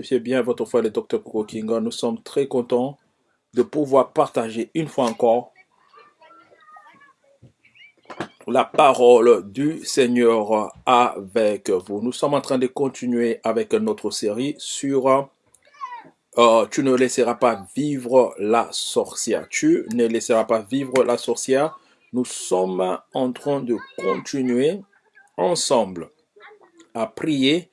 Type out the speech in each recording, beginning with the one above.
C'est bien votre frère le docteur Koko Kinga. Nous sommes très contents de pouvoir partager une fois encore la parole du Seigneur avec vous. Nous sommes en train de continuer avec notre série sur euh, Tu ne laisseras pas vivre la sorcière. Tu ne laisseras pas vivre la sorcière. Nous sommes en train de continuer ensemble à prier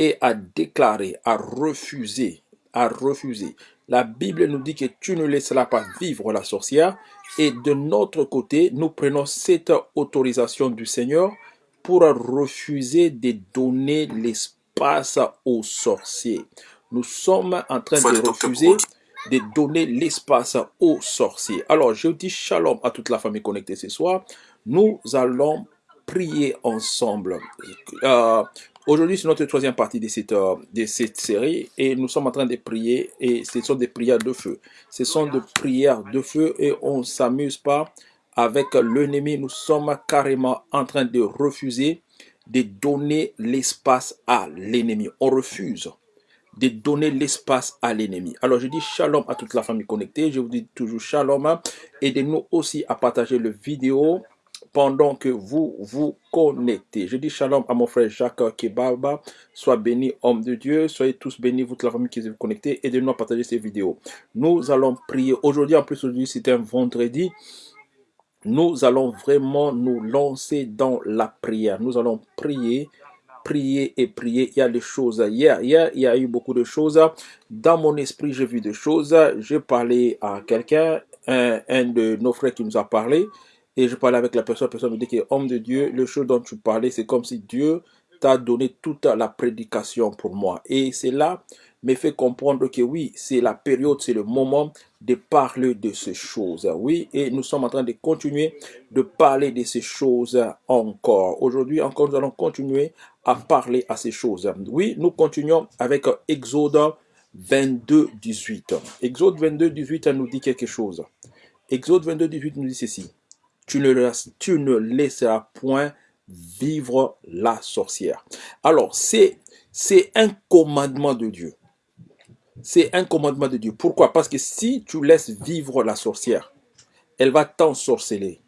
et à déclarer, à refuser, à refuser. La Bible nous dit que tu ne laisseras pas vivre la sorcière. Et de notre côté, nous prenons cette autorisation du Seigneur pour refuser de donner l'espace aux sorciers. Nous sommes en train de refuser de donner l'espace aux sorciers. Alors, je dis shalom à toute la famille connectée ce soir. Nous allons prier ensemble. Euh, Aujourd'hui, c'est notre troisième partie de cette, euh, de cette série et nous sommes en train de prier et ce sont des prières de feu. Ce sont des prières de feu et on ne s'amuse pas avec l'ennemi. Nous sommes carrément en train de refuser de donner l'espace à l'ennemi. On refuse de donner l'espace à l'ennemi. Alors je dis shalom à toute la famille connectée. Je vous dis toujours shalom. Aidez-nous aussi à partager le vidéo pendant que vous vous connectez. Je dis shalom à mon frère Jacques Kebaba. Sois béni, homme de Dieu. Soyez tous bénis, vous, toute la famille qui est connectée. Aidez-nous à partager ces vidéos. Nous allons prier. Aujourd'hui, en plus, aujourd'hui, c'est un vendredi. Nous allons vraiment nous lancer dans la prière. Nous allons prier prier et prier. Il y a des choses. Hier, hier, il y a eu beaucoup de choses. Dans mon esprit, j'ai vu des choses. J'ai parlé à quelqu'un, un, un, de nos frères qui nous a parlé. Et je parlais avec la personne, la personne me dit que homme de Dieu, le chose dont tu parlais, c'est comme si Dieu t'a donné toute la prédication pour moi. Et cela me fait comprendre que oui, c'est la période, c'est le moment de parler de ces choses. Oui, et nous sommes en train de continuer de parler de ces choses encore. Aujourd'hui encore, nous allons continuer à parler à ces choses. Oui, nous continuons avec Exode 22, 18. Exode 22, 18 nous dit quelque chose. Exode 22, 18 nous dit ceci tu ne, tu ne laisseras point vivre la sorcière. Alors, c'est un commandement de Dieu. C'est un commandement de Dieu. Pourquoi? Parce que si tu laisses vivre la sorcière, elle va t'ensorceler.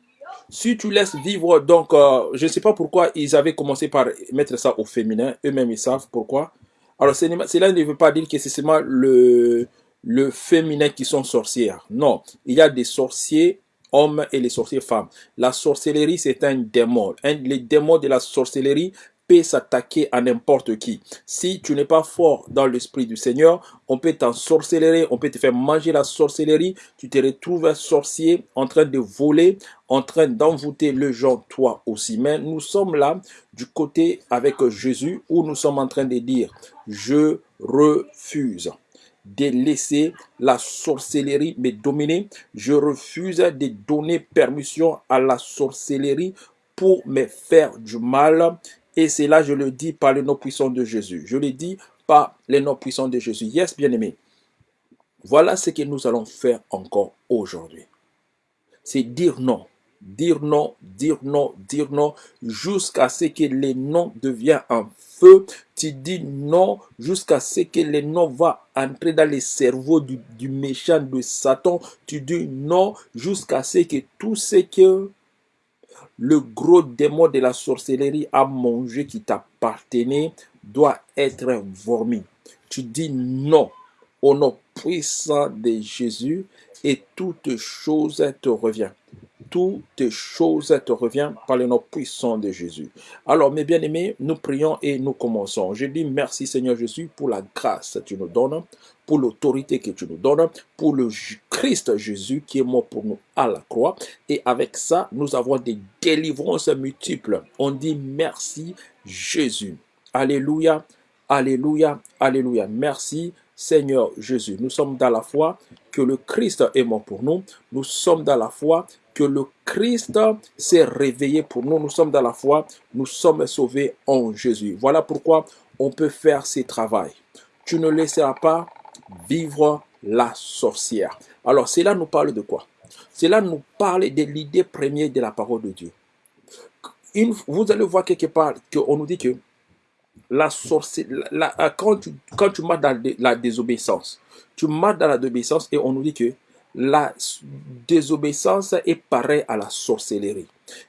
Si tu laisses vivre, donc, euh, je ne sais pas pourquoi ils avaient commencé par mettre ça au féminin. Eux-mêmes, ils savent pourquoi. Alors, cela ne veut pas dire que c'est seulement le, le féminin qui sont sorcières. Non, il y a des sorciers hommes et les sorciers femmes. La sorcellerie, c'est un démon. Les démons de la sorcellerie peut s'attaquer à n'importe qui. Si tu n'es pas fort dans l'esprit du Seigneur, on peut t'ensorcellerer, on peut te faire manger la sorcellerie. Tu te retrouves sorcier en train de voler, en train d'envoûter le gens, toi aussi. Mais nous sommes là du côté avec Jésus où nous sommes en train de dire, je refuse de laisser la sorcellerie me dominer. Je refuse de donner permission à la sorcellerie pour me faire du mal. Et c'est là, je le dis par les noms puissants de Jésus. Je le dis par les noms puissants de Jésus. Yes, bien-aimé. Voilà ce que nous allons faire encore aujourd'hui. C'est dire non dire non, dire non, dire non, jusqu'à ce que les noms deviennent un feu. Tu dis non jusqu'à ce que les noms va entrer dans les cerveaux du, du méchant de Satan. Tu dis non jusqu'à ce que tout ce que le gros démon de la sorcellerie a mangé qui t'appartenait doit être vomi. Tu dis non au nom puissant de Jésus et toute chose te revient toutes choses te reviennent par le nom puissant de Jésus. Alors, mes bien-aimés, nous prions et nous commençons. Je dis merci Seigneur Jésus pour la grâce que tu nous donnes, pour l'autorité que tu nous donnes, pour le Christ Jésus qui est mort pour nous à la croix. Et avec ça, nous avons des délivrances multiples. On dit merci Jésus. Alléluia, alléluia, alléluia. Merci Seigneur Jésus. Nous sommes dans la foi que le Christ est mort pour nous. Nous sommes dans la foi que le Christ s'est réveillé pour nous. Nous sommes dans la foi, nous sommes sauvés en Jésus. Voilà pourquoi on peut faire ce travail. Tu ne laisseras pas vivre la sorcière. Alors, cela nous parle de quoi? Cela nous parle de l'idée première de la parole de Dieu. vous allez voir quelque part qu'on nous dit que la euh, quand, tu, quand tu marches dans la désobéissance, tu marches dans la désobéissance et on nous dit que la désobéissance est pareille à la sorcellerie.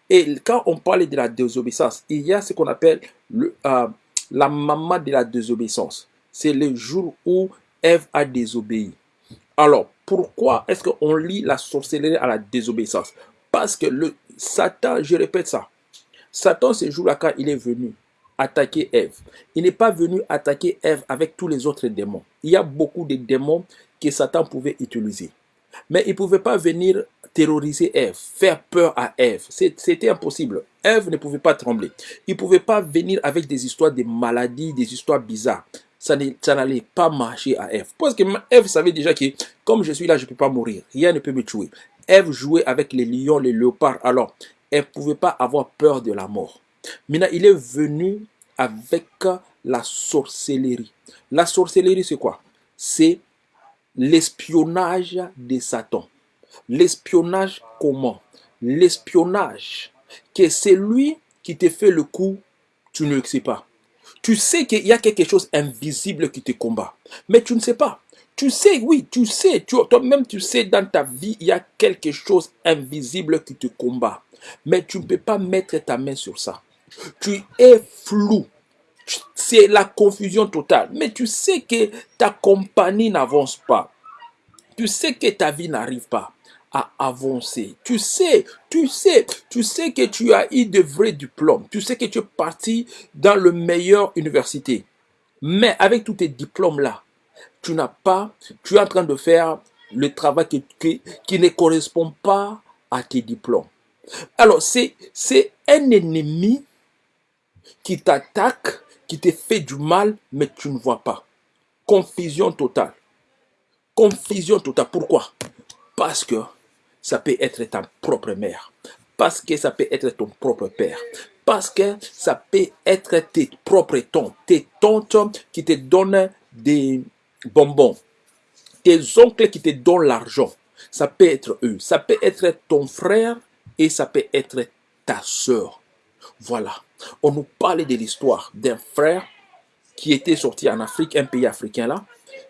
Et quand on parle de la désobéissance, il y a ce qu'on appelle le, euh, la maman de la désobéissance. C'est le jour où Ève a désobéi. Alors, pourquoi est-ce qu'on lit la sorcellerie à la désobéissance? Parce que le Satan, je répète ça, Satan, ce jour-là, quand il est venu attaquer Ève, il n'est pas venu attaquer Ève avec tous les autres démons. Il y a beaucoup de démons que Satan pouvait utiliser. Mais il ne pouvait pas venir terroriser Ève, faire peur à Ève. C'était impossible. Ève ne pouvait pas trembler. Il ne pouvait pas venir avec des histoires de maladies, des histoires bizarres. Ça n'allait pas marcher à Ève. Parce que Ève savait déjà que comme je suis là, je ne peux pas mourir. Rien ne peut me tuer. Ève jouait avec les lions, les léopards. Alors, elle ne pouvait pas avoir peur de la mort. Maintenant, il est venu avec la sorcellerie. La sorcellerie, c'est quoi? C'est l'espionnage de Satan. L'espionnage comment? L'espionnage que c'est lui qui te fait le coup, tu ne le sais pas. Tu sais qu'il y a quelque chose invisible qui te combat, mais tu ne sais pas. Tu sais, oui, tu sais, toi-même tu sais dans ta vie, il y a quelque chose invisible qui te combat, mais tu ne peux pas mettre ta main sur ça. Tu es flou. C'est la confusion totale. Mais tu sais que ta compagnie n'avance pas. Tu sais que ta vie n'arrive pas à avancer. Tu sais, tu sais, tu sais que tu as eu de vrais diplômes. Tu sais que tu es parti dans le meilleur université. Mais avec tous tes diplômes-là, tu n'as pas, tu es en train de faire le travail qui, qui, ne correspond pas à tes diplômes. Alors, c'est un ennemi qui t'attaque, qui te fait du mal, mais tu ne vois pas. Confusion totale. Confusion totale. Pourquoi? Parce que ça peut être ta propre mère. Parce que ça peut être ton propre père. Parce que ça peut être tes propres tantes. Tes tantes qui te donnent des bonbons. Tes oncles qui te donnent l'argent. Ça peut être eux. Ça peut être ton frère et ça peut être ta soeur. Voilà. On nous parlait de l'histoire d'un frère qui était sorti en Afrique, un pays africain là.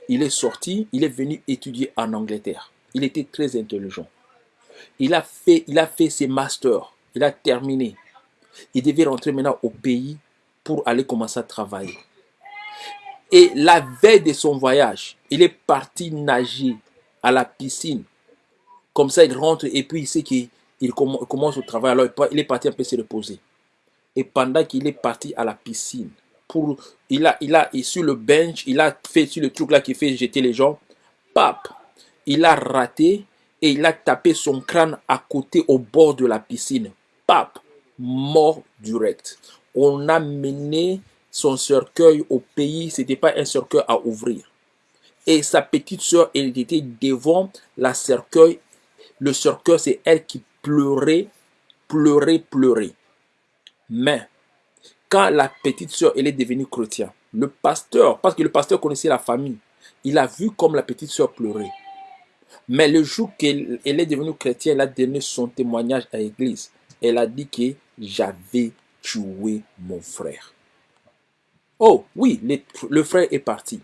Il est sorti, il est venu étudier en Angleterre. Il était très intelligent. Il a fait, il a fait ses masters. Il a terminé. Il devait rentrer maintenant au pays pour aller commencer à travailler. Et la veille de son voyage, il est parti nager à la piscine. Comme ça, il rentre et puis il sait qu'il commence au travail. Alors, il est parti un peu se reposer. Et pendant qu'il est parti à la piscine, pour, il a, il sur le bench, il a fait sur le truc là qui fait jeter les gens, pap, il a raté et il a tapé son crâne à côté au bord de la piscine. Pap, mort direct. On a mené son cercueil au pays, ce n'était pas un cercueil à ouvrir. Et sa petite soeur, elle était devant la cercueil. Le cercueil, c'est elle qui pleurait, pleurait, pleurait. Mais quand la petite soeur, elle est devenue chrétienne, le pasteur, parce que le pasteur connaissait la famille, il a vu comme la petite soeur pleurait. Mais le jour qu'elle est devenue chrétienne, elle a donné son témoignage à l'église. Elle a dit que j'avais tué mon frère. Oh oui, le, frère est parti.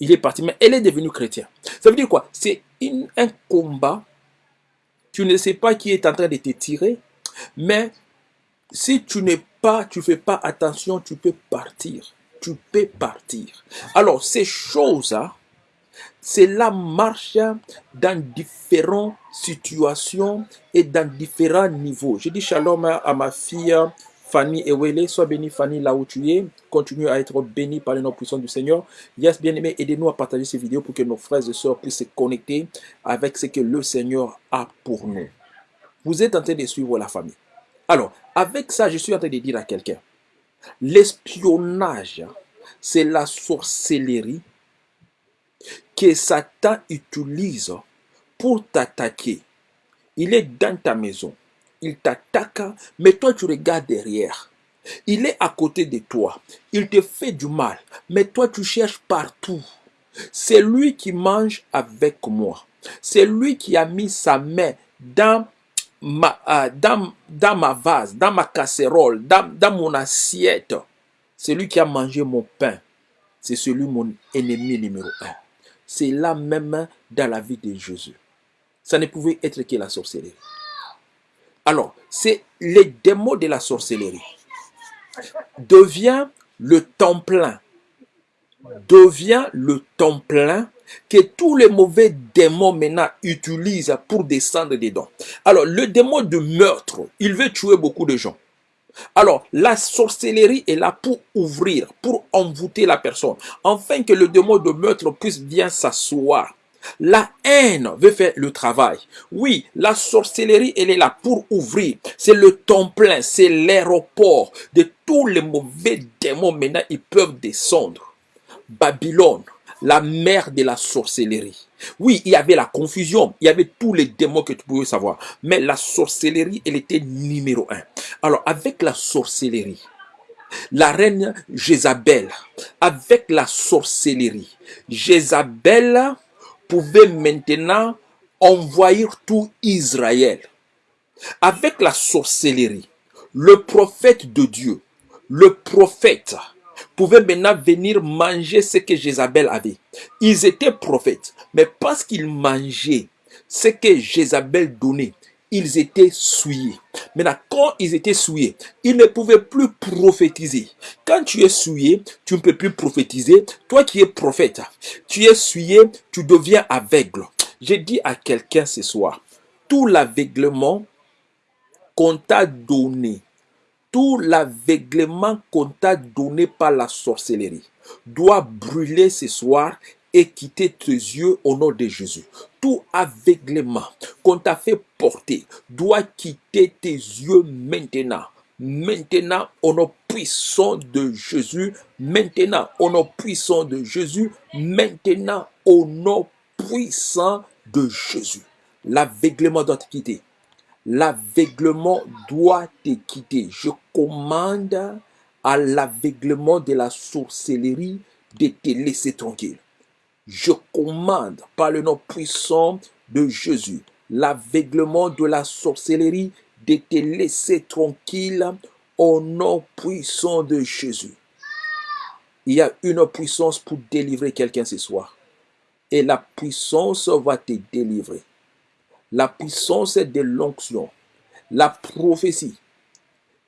Il est parti, mais elle est devenue chrétienne. Ça veut dire quoi? C'est un combat. Tu ne sais pas qui est en train de te tirer, mais si tu n'es pas, tu fais pas attention, tu peux partir. Tu peux partir. Alors, ces choses-là, c'est la marche dans différentes situations et dans différents niveaux. Je dis shalom à ma fille Fanny Ewele. Sois bénie Fanny là où tu es. Continue à être bénie par les noms puissants du Seigneur. Yes, bien aimé, aidez-nous à partager ces vidéos pour que nos frères et sœurs puissent se connecter avec ce que le Seigneur a pour nous. Vous êtes en train de suivre la famille. Alors, avec ça, je suis en train de dire à quelqu'un, l'espionnage, c'est la sorcellerie que Satan utilise pour t'attaquer. Il est dans ta maison, il t'attaque, mais toi tu regardes derrière. Il est à côté de toi, il te fait du mal, mais toi tu cherches partout. C'est lui qui mange avec moi. C'est lui qui a mis sa main dans ma, euh, dans, ma vase, dans ma casserole, dans, mon assiette. Celui qui a mangé mon pain, c'est celui mon ennemi numéro un. C'est là même dans la vie de Jésus. Ça ne pouvait être que la sorcellerie. Alors, c'est les démons de la sorcellerie. Devient le temps plein. Devient le temps plein que tous les mauvais démons maintenant utilisent pour descendre dedans. Alors, le démon de meurtre, il veut tuer beaucoup de gens. Alors, la sorcellerie est là pour ouvrir, pour envoûter la personne, afin que le démon de meurtre puisse bien s'asseoir. La haine veut faire le travail. Oui, la sorcellerie, elle est là pour ouvrir. C'est le temps plein, c'est l'aéroport de tous les mauvais démons. Maintenant, ils peuvent descendre. Babylone, la mère de la sorcellerie. Oui, il y avait la confusion, il y avait tous les démons que tu pouvais savoir. Mais la sorcellerie, elle était numéro un. Alors, avec la sorcellerie, la reine Jézabel, avec la sorcellerie, Jézabel pouvait maintenant envahir tout Israël. Avec la sorcellerie, le prophète de Dieu, le prophète, pouvaient maintenant venir manger ce que Jézabel avait. Ils étaient prophètes, mais parce qu'ils mangeaient ce que Jézabel donnait, ils étaient souillés. Maintenant, quand ils étaient souillés, ils ne pouvaient plus prophétiser. Quand tu es souillé, tu ne peux plus prophétiser. Toi qui es prophète, tu es souillé, tu deviens aveugle. J'ai dit à quelqu'un ce soir, tout l'aveuglement qu'on t'a donné tout l'aveuglement qu'on t'a donné par la sorcellerie doit brûler ce soir et quitter tes yeux au nom de Jésus. Tout aveuglement qu'on t'a fait porter doit quitter tes yeux maintenant. Maintenant, au nom puissant de Jésus. Maintenant, au nom puissant de Jésus. Maintenant, au nom puissant de Jésus. L'aveuglement doit te quitter l'aveuglement doit te quitter. Je commande à l'aveuglement de la sorcellerie de te laisser tranquille. Je commande par le nom puissant de Jésus l'aveuglement de la sorcellerie de te laisser tranquille au nom puissant de Jésus. Il y a une puissance pour délivrer quelqu'un ce soir. Et la puissance va te délivrer la puissance de l'onction, la prophétie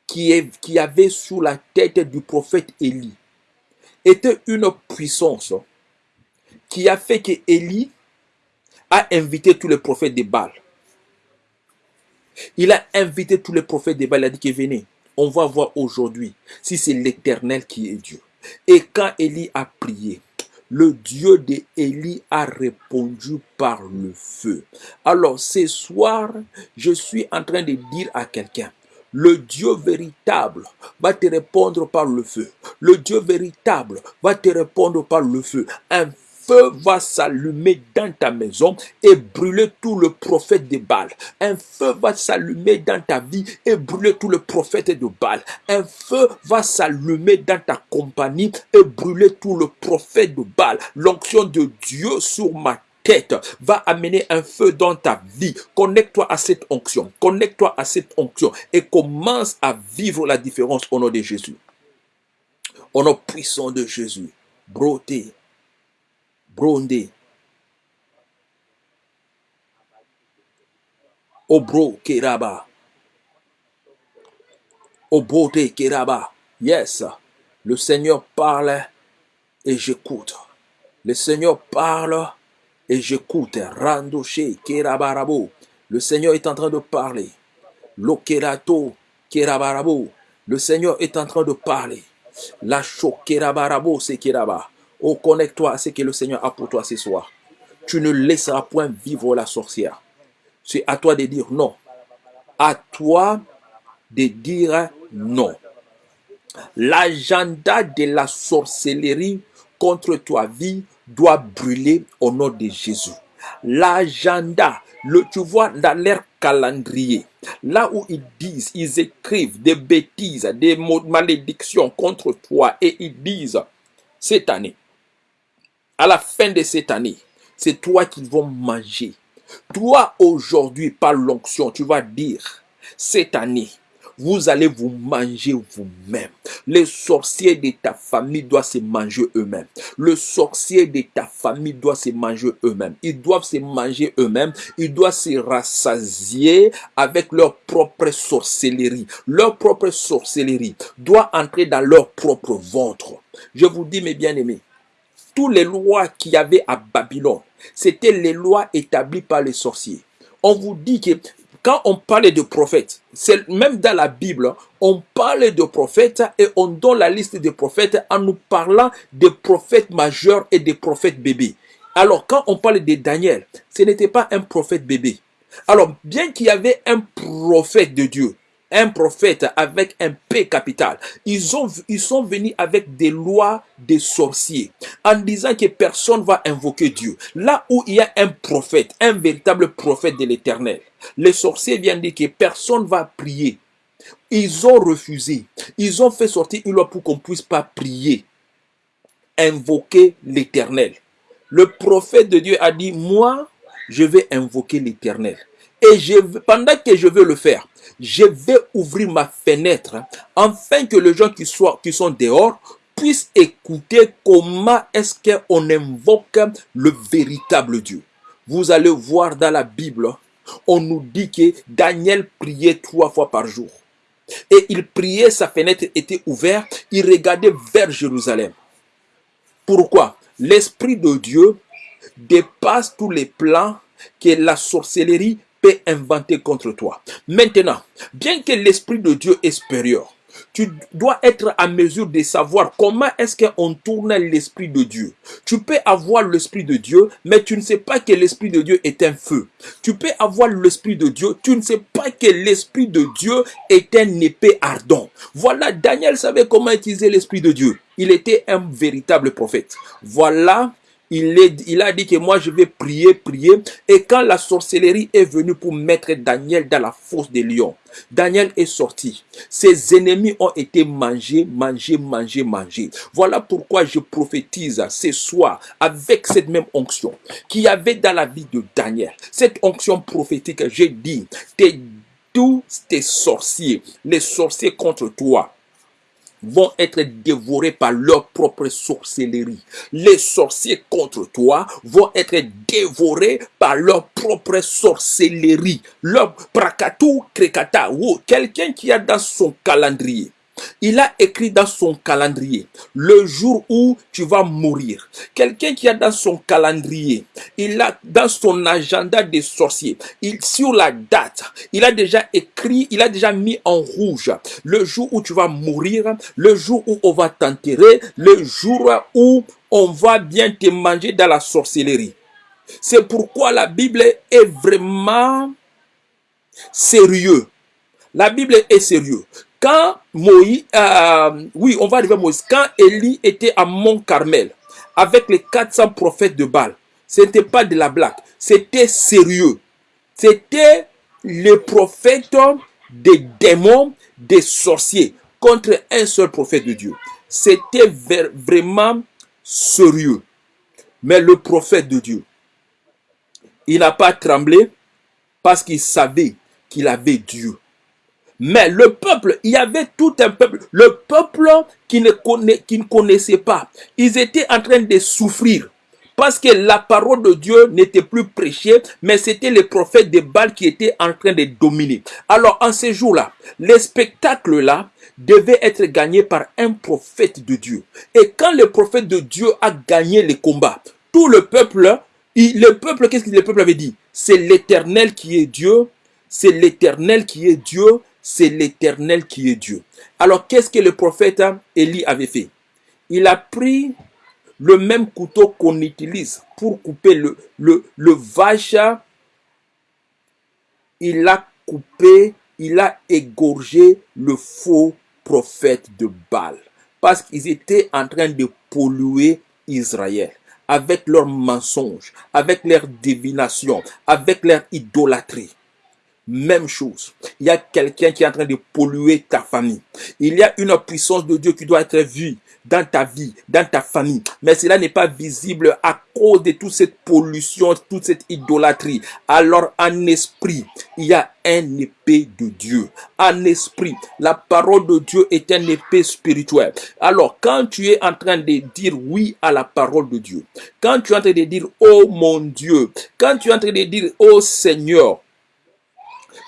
qui, avait sous la tête du prophète Élie était une puissance qui a fait que Élie a invité tous les prophètes de Baal. Il a invité tous les prophètes de Baal. Il a dit venez, on va voir aujourd'hui si c'est l'Éternel qui est Dieu. Et quand Élie a prié, le Dieu d'Élie a répondu par le feu. Alors ce soir, je suis en train de dire à quelqu'un, le Dieu véritable va te répondre par le feu. Le Dieu véritable va te répondre par le feu. Feu va s'allumer dans ta maison et brûler tout le prophète de Baal. Un feu va s'allumer dans ta vie et brûler tout le prophète de Baal. Un feu va s'allumer dans ta compagnie et brûler tout le prophète de Baal. L'onction de Dieu sur ma tête va amener un feu dans ta vie. Connecte-toi à cette onction. Connecte-toi à cette onction et commence à vivre la différence au nom de Jésus. Au nom puissant de Jésus. Broté, Bronde. Obro Keraba. Obrote Keraba. Yes. Le Seigneur parle et j'écoute. Le Seigneur parle et j'écoute. Randoche Kerabarabo. Le Seigneur est en train de parler. Lokerato Kerabarabo. Le Seigneur est en train de parler. La Kerabarabo c'est Keraba. Oh, connecte-toi à ce que le Seigneur a pour toi ce soir. Tu ne laisseras point vivre la sorcière. C'est à toi de dire non. À toi de dire non. L'agenda de la sorcellerie contre ta vie doit brûler au nom de Jésus. L'agenda, le, tu vois, dans leur calendrier, là où ils disent, ils écrivent des bêtises, des malédictions contre toi et ils disent, cette année, à la fin de cette année, c'est toi qui vont manger. Toi, aujourd'hui, par l'onction, tu vas dire, cette année, vous allez vous manger vous-même. Les sorciers de ta famille doivent se manger eux-mêmes. Le sorcier de ta famille doit se manger eux-mêmes. Ils doivent se manger eux-mêmes. Ils doivent se rassasier avec leur propre sorcellerie. Leur propre sorcellerie doit entrer dans leur propre ventre. Je vous dis, mes bien-aimés, les lois qu'il y avait à Babylone, c'était les lois établies par les sorciers. On vous dit que quand on parle de prophètes, c'est même dans la Bible, on parle de prophètes et on donne la liste des prophètes en nous parlant des prophètes majeurs et des prophètes bébés. Alors, quand on parle de Daniel, ce n'était pas un prophète bébé. Alors, bien qu'il y avait un prophète de Dieu, un prophète avec un P capital. Ils, ont, ils sont venus avec des lois des sorciers en disant que personne va invoquer Dieu. Là où il y a un prophète, un véritable prophète de l'éternel, les sorciers viennent dire que personne va prier. Ils ont refusé. Ils ont fait sortir une loi pour qu'on puisse pas prier, invoquer l'éternel. Le prophète de Dieu a dit, moi, je vais invoquer l'éternel. Et je, pendant que je veux le faire, je vais ouvrir ma fenêtre afin que les gens qui, soient, qui sont dehors puissent écouter comment est-ce qu'on invoque le véritable Dieu. Vous allez voir dans la Bible, on nous dit que Daniel priait trois fois par jour. Et il priait, sa fenêtre était ouverte, il regardait vers Jérusalem. Pourquoi? L'Esprit de Dieu dépasse tous les plans que la sorcellerie peut inventer contre toi. Maintenant, bien que l'Esprit de Dieu est supérieur, tu dois être à mesure de savoir comment est-ce qu'on tourne l'Esprit de Dieu. Tu peux avoir l'Esprit de Dieu, mais tu ne sais pas que l'Esprit de Dieu est un feu. Tu peux avoir l'Esprit de Dieu, tu ne sais pas que l'Esprit de Dieu est un épée ardent. Voilà, Daniel savait comment utiliser l'Esprit de Dieu. Il était un véritable prophète. Voilà il, a dit que moi je vais prier, prier. Et quand la sorcellerie est venue pour mettre Daniel dans la fosse des lions, Daniel est sorti. Ses ennemis ont été mangés, mangés, mangés, mangés. Voilà pourquoi je prophétise ce soir avec cette même onction qu'il y avait dans la vie de Daniel. Cette onction prophétique, j'ai dit, tous tes sorciers, les sorciers contre toi, vont être dévorés par leur propre sorcellerie. Les sorciers contre toi vont être dévorés par leur propre sorcellerie. Leur prakatou krekata, quelqu'un qui a dans son calendrier il a écrit dans son calendrier le jour où tu vas mourir. Quelqu'un qui a dans son calendrier, il a dans son agenda des sorciers, il, sur la date, il a déjà écrit, il a déjà mis en rouge le jour où tu vas mourir, le jour où on va t'enterrer, le jour où on va bien te manger dans la sorcellerie. C'est pourquoi la Bible est vraiment sérieux. La Bible est sérieux. Quand Moïse, euh, oui, on va arriver à Moïse. Quand Élie était à Mont Carmel avec les 400 prophètes de Baal, ce n'était pas de la blague, c'était sérieux. C'était les prophètes des démons, des sorciers contre un seul prophète de Dieu. C'était vraiment sérieux. Mais le prophète de Dieu, il n'a pas tremblé parce qu'il savait qu'il avait Dieu. Mais le peuple, il y avait tout un peuple, le peuple qui ne, qui ne connaissait pas. Ils étaient en train de souffrir parce que la parole de Dieu n'était plus prêchée, mais c'était les prophètes de Baal qui étaient en train de dominer. Alors, en ces jours-là, les spectacles-là devaient être gagnés par un prophète de Dieu. Et quand le prophète de Dieu a gagné les combats, tout le peuple, le peuple, qu'est-ce que le peuple avait dit? C'est l'éternel qui est Dieu, c'est l'éternel qui est Dieu, c'est l'éternel qui est Dieu. Alors, qu'est-ce que le prophète Élie avait fait? Il a pris le même couteau qu'on utilise pour couper le, le, le vache. Il a coupé, il a égorgé le faux prophète de Baal. Parce qu'ils étaient en train de polluer Israël avec leurs mensonges, avec leur divination, avec leur idolâtrie. Même chose. Il y a quelqu'un qui est en train de polluer ta famille. Il y a une puissance de Dieu qui doit être vue dans ta vie, dans ta famille. Mais cela n'est pas visible à cause de toute cette pollution, toute cette idolâtrie. Alors en esprit, il y a un épée de Dieu. En esprit, la parole de Dieu est un épée spirituelle. Alors quand tu es en train de dire oui à la parole de Dieu, quand tu es en train de dire oh mon Dieu, quand tu es en train de dire oh Seigneur,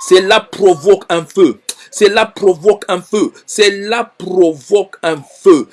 cela provoque un feu. Cela provoque un feu. Cela provoque un feu.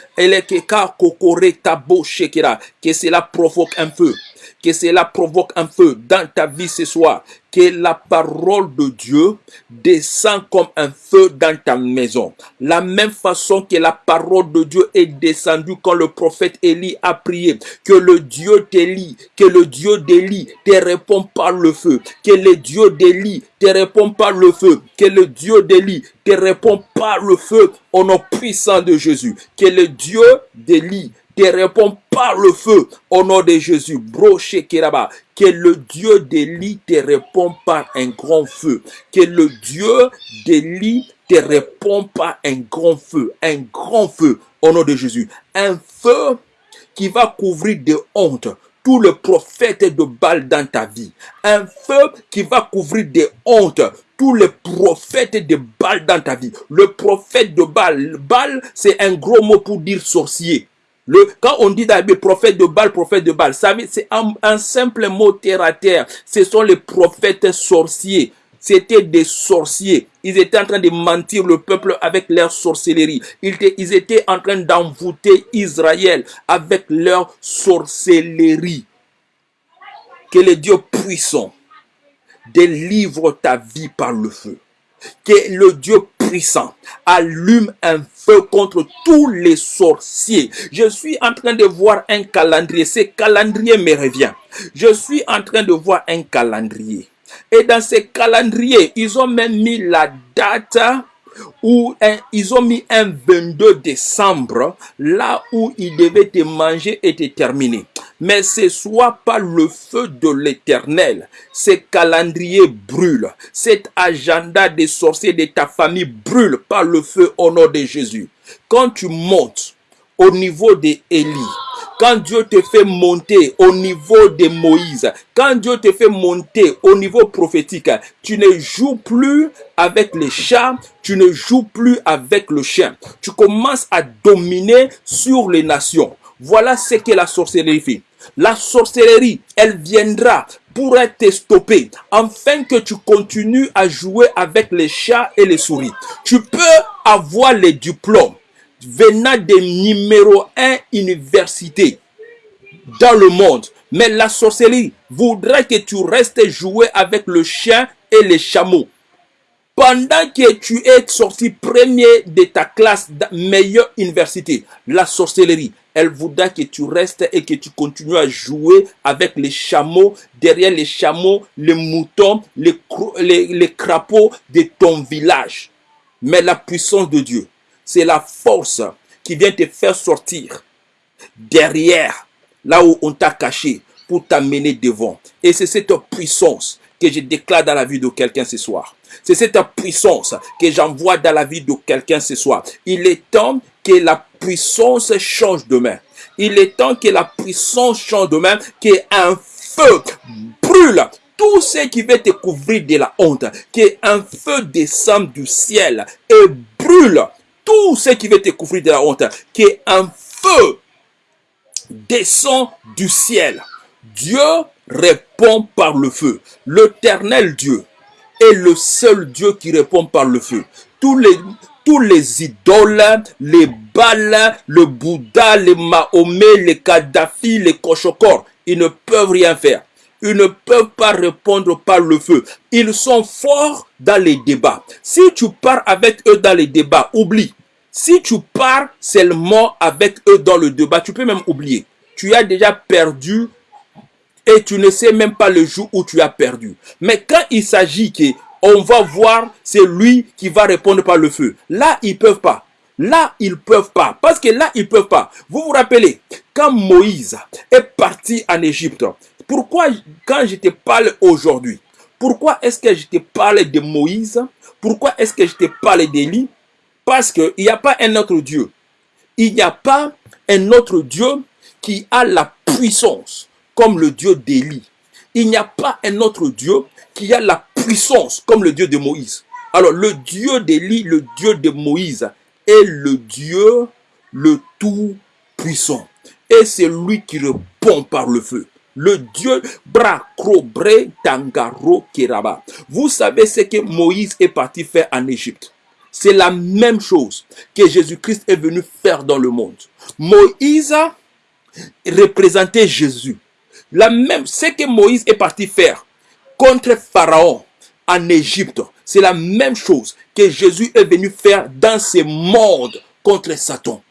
Que cela provoque un feu. Que cela provoque un feu dans ta vie ce soir que la parole de Dieu descend comme un feu dans ta maison. La même façon que la parole de Dieu est descendue quand le prophète Élie a prié. Que le Dieu d'Élie, que le Dieu d'Élie te répond par le feu. Que le Dieu d'Élie te répond par le feu. Que le Dieu d'Élie te répond par le feu au nom puissant de Jésus. Que le Dieu d'Élie te répond par le feu au nom de Jésus. Broché Keraba. Que le Dieu d'Élie te répond par un grand feu. Que le Dieu d'Élie te répond par un grand feu. Un grand feu au nom de Jésus. Un feu qui va couvrir de honte tout le prophète de Baal dans ta vie. Un feu qui va couvrir de honte tous les prophètes de Baal dans ta vie. Le prophète de Baal, Baal, c'est un gros mot pour dire sorcier. Quand on dit prophète de Baal, prophète de Baal, c'est un, un, simple mot terre à terre. Ce sont les prophètes sorciers. C'était des sorciers. Ils étaient en train de mentir le peuple avec leur sorcellerie. Ils étaient, ils étaient en train d'envoûter Israël avec leur sorcellerie. Que le Dieu puissant délivre ta vie par le feu. Que le Dieu allume un feu contre tous les sorciers. Je suis en train de voir un calendrier. Ce calendrier me revient. Je suis en train de voir un calendrier. Et dans ce calendrier, ils ont même mis la date où ils ont mis un 22 décembre, là où ils devaient te manger et te terminer. Mais ce soit pas le feu de l'éternel. Ce calendrier brûle. Cet agenda des sorciers de ta famille brûle par le feu au nom de Jésus. Quand tu montes au niveau des Élie, quand Dieu te fait monter au niveau de Moïse, quand Dieu te fait monter au niveau prophétique, tu ne joues plus avec les chats, tu ne joues plus avec le chien. Tu commences à dominer sur les nations. Voilà ce que la sorcellerie fait. La sorcellerie, elle viendra pour te stopper, afin que tu continues à jouer avec les chats et les souris. Tu peux avoir les diplômes venant des numéro 1 universités dans le monde. Mais la sorcellerie voudrait que tu restes jouer avec le chien et les chameaux. Pendant que tu es sorti premier de ta classe, meilleure université, la sorcellerie, elle voudra que tu restes et que tu continues à jouer avec les chameaux, derrière les chameaux, les moutons, les, les, crapauds de ton village. Mais la puissance de Dieu, c'est la force qui vient te faire sortir derrière, là où on t'a caché, pour t'amener devant. Et c'est cette puissance que je déclare dans la vie de quelqu'un ce soir. C'est cette puissance que j'envoie dans la vie de quelqu'un ce soir. Il est temps que la puissance change de main. Il est temps que la puissance change de main, qu'un feu brûle tout ce qui va te couvrir de la honte, qu'un feu descende du ciel et brûle tout ce qui veut te couvrir de la honte, qu'un feu descend du ciel. Dieu répond par le feu. L'éternel Dieu est le seul Dieu qui répond par le feu. Tous les, tous les idoles, les Baals, le Bouddha, les Mahomet, les Kadhafi, les Kochokor, ils ne peuvent rien faire. Ils ne peuvent pas répondre par le feu. Ils sont forts dans les débats. Si tu pars avec eux dans les débats, oublie. Si tu pars seulement avec eux dans le débat, tu peux même oublier. Tu as déjà perdu et tu ne sais même pas le jour où tu as perdu. Mais quand il s'agit que on va voir, c'est lui qui va répondre par le feu. Là, ils peuvent pas. Là, ils peuvent pas. Parce que là, ils peuvent pas. Vous vous rappelez, quand Moïse est parti en Égypte, pourquoi quand je te parle aujourd'hui, Pourquoi est-ce que je te parle de Moïse? Pourquoi est-ce que je te parle d'Élie? Parce qu'il n'y a pas un autre Dieu. Il n'y a pas un autre Dieu qui a la puissance comme le Dieu d'Élie. Il n'y a pas un autre Dieu qui a la puissance comme le Dieu de Moïse. Alors le Dieu d'Élie, le Dieu de Moïse est le Dieu le Tout-Puissant. Et c'est lui qui répond par le feu. Le Dieu Bracrobre Tangaro Keraba. Vous savez ce que Moïse est parti faire en Égypte? C'est la même chose que Jésus-Christ est venu faire dans le monde. Moïse représentait Jésus. La même, ce que Moïse est parti faire contre Pharaon en Égypte, c'est la même chose que Jésus est venu faire dans ce monde contre Satan.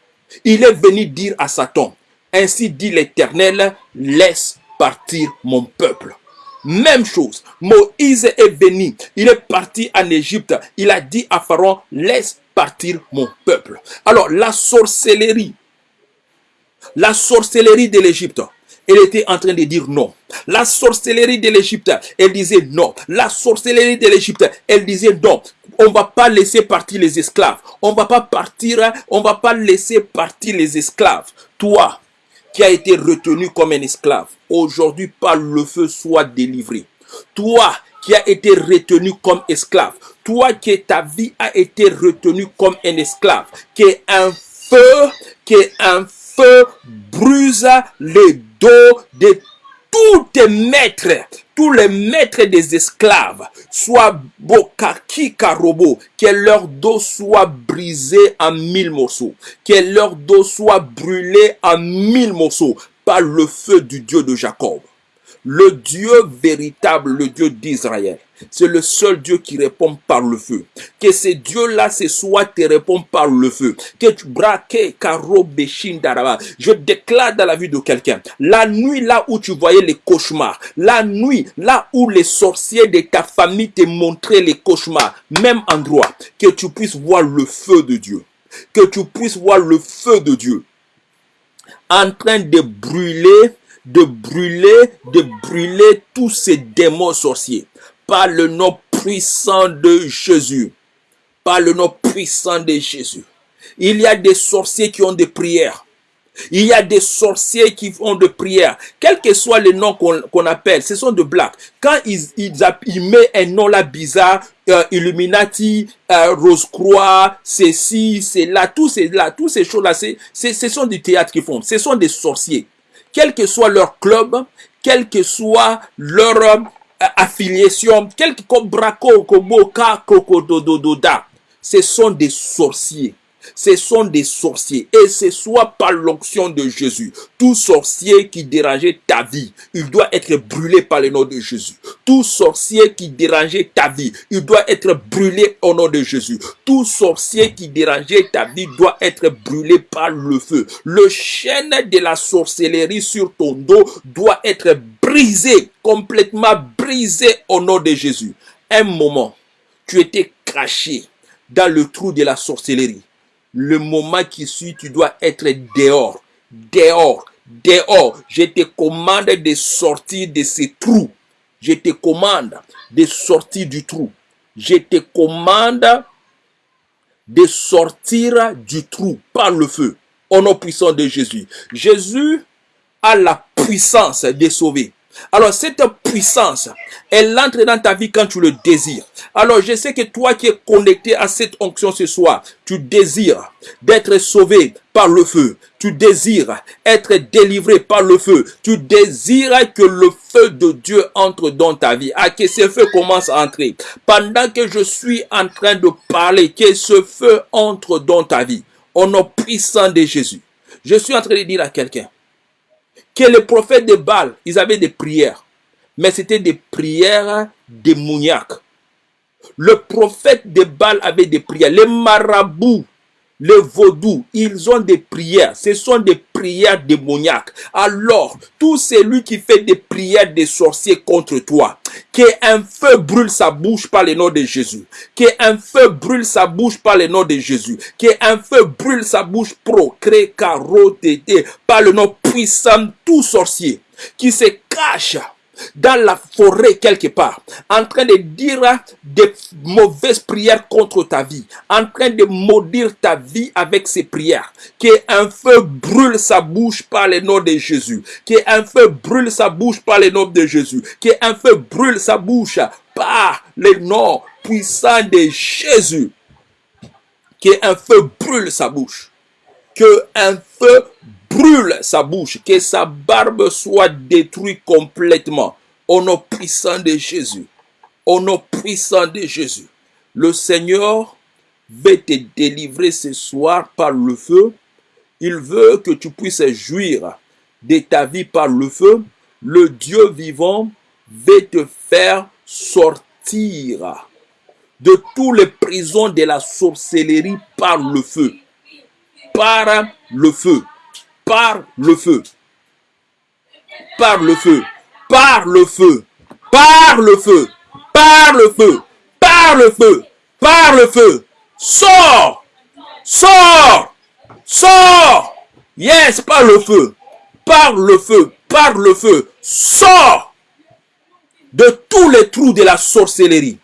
Il est venu dire à Satan, ainsi dit l'Éternel, laisse partir mon peuple. Même chose, Moïse est venu, il est parti en Égypte, il a dit à Pharaon, laisse partir mon peuple. Alors la sorcellerie, la sorcellerie de l'Égypte, elle était en train de dire non. La sorcellerie de l'Égypte, elle disait non. La sorcellerie de l'Égypte, elle disait non. On va pas laisser partir les esclaves. On va pas partir, on va pas laisser partir les esclaves. Toi, qui as été retenu comme un esclave, aujourd'hui par le feu soit délivré. Toi, qui as été retenu comme esclave, toi qui ta vie a été retenue comme un esclave, qui est un feu, qui est un feu bruse les dos de tous tes maîtres, tous les maîtres des esclaves, soit Bokaki Karobo, que leur dos soit brisé en mille morceaux, que leur dos soit brûlé en mille morceaux par le feu du Dieu de Jacob. Le Dieu véritable, le Dieu d'Israël. C'est le seul Dieu qui répond par le feu. Que ce Dieu-là, ce soit te répond par le feu. Que tu braques, karo, daraba. Je déclare dans la vie de quelqu'un, la nuit là où tu voyais les cauchemars, la nuit là où les sorciers de ta famille te montraient les cauchemars, même endroit, que tu puisses voir le feu de Dieu. Que tu puisses voir le feu de Dieu en train de brûler de brûler, de brûler tous ces démons sorciers par le nom puissant de Jésus. Par le nom puissant de Jésus. Il y a des sorciers qui ont des prières. Il y a des sorciers qui font des prières. Quel que soit le nom qu'on appelle, ce sont de blagues. Quand ils, mettent un nom là bizarre, euh, Illuminati, euh, Rose-Croix, ceci, c'est là, tous ces, tous ces choses-là, ce sont du théâtre qu'ils font. Ce sont des sorciers quel que soit leur club, quelle que soit leur euh, affiliation, quel que braco, koboka, kokododododa, ce sont des sorciers ce sont des sorciers. Et ce soit par l'onction de Jésus. Tout sorcier qui dérangeait ta vie, il doit être brûlé par le nom de Jésus. Tout sorcier qui dérangeait ta vie, il doit être brûlé au nom de Jésus. Tout sorcier qui dérangeait ta vie doit être brûlé par le feu. Le chêne de la sorcellerie sur ton dos doit être brisé, complètement brisé au nom de Jésus. Un moment, tu étais caché dans le trou de la sorcellerie le moment qui suit, tu dois être dehors, dehors, dehors. Je te commande de sortir de ces trous. Je te commande de sortir du trou. Je te commande de sortir du trou par le feu. Au nom puissant de Jésus. Jésus a la puissance de sauver. Alors cette puissance, elle entre dans ta vie quand tu le désires. Alors je sais que toi qui es connecté à cette onction ce soir, tu désires d'être sauvé par le feu. Tu désires être délivré par le feu. Tu désires que le feu de Dieu entre dans ta vie. Ah, que ce feu commence à entrer. Pendant que je suis en train de parler, que ce feu entre dans ta vie. Au nom puissant de Jésus. Je suis en train de dire à quelqu'un, que les prophètes de Baal, ils avaient des prières. Mais c'était des prières démoniaques. Le prophète de Baal avait des prières. Les marabouts les vaudous, ils ont des prières. Ce sont des prières démoniaques. Alors, tout celui qui fait des prières des sorciers contre toi, qu'un feu brûle sa bouche par le nom de Jésus. Qu'un feu brûle sa bouche par le nom de Jésus. Qu'un feu brûle sa bouche pro, cré, caro, par le nom puissant tout sorcier qui se cache dans la forêt quelque part, en train de dire des mauvaises prières contre ta vie, en train de maudire ta vie avec ses prières, qu'un feu brûle sa bouche par le nom de Jésus, qu'un feu brûle sa bouche par le nom de Jésus, qu'un feu brûle sa bouche par le nom puissant de Jésus, qu'un feu brûle sa bouche, que un feu brûle sa bouche, que sa barbe soit détruite complètement. Au nom puissant de Jésus. Au nom puissant de Jésus. Le Seigneur veut te délivrer ce soir par le feu. Il veut que tu puisses jouir de ta vie par le feu. Le Dieu vivant veut te faire sortir de toutes les prisons de la sorcellerie par le feu. Par le feu par le feu. Par le feu. Par le feu. Par le feu. Par le feu. Par le feu. Par le feu. Sors. Sors. Sors. Yes, par le feu. Par le feu. Par le feu. Sors de tous les trous de la sorcellerie.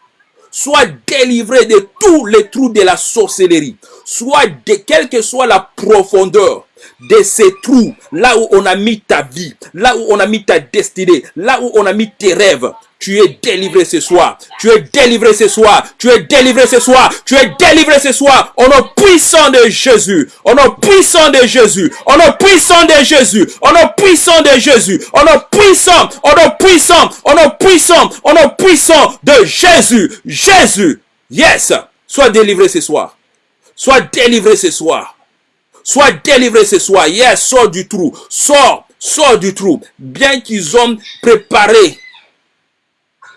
Sois délivré de tous les trous de la sorcellerie. Soit de quelle que soit la profondeur de ces trous, là où on a mis ta vie, là où on a mis ta destinée, là où on a mis tes rêves, tu es délivré ce soir. Tu es délivré ce soir. Tu es délivré ce soir. Tu es délivré ce soir. Au nom puissant de Jésus. Au nom puissant de Jésus. Au nom puissant de Jésus. Au nom puissant de Jésus. Au nom puissant. Au nom puissant. Au nom puissant. Au nom puissant de Jésus. Jésus. Yes. Sois délivré ce soir. Sois délivré ce soir. Sois délivré ce soir. Yes, sors du trou. Sors, sors du trou. Bien qu'ils ont préparé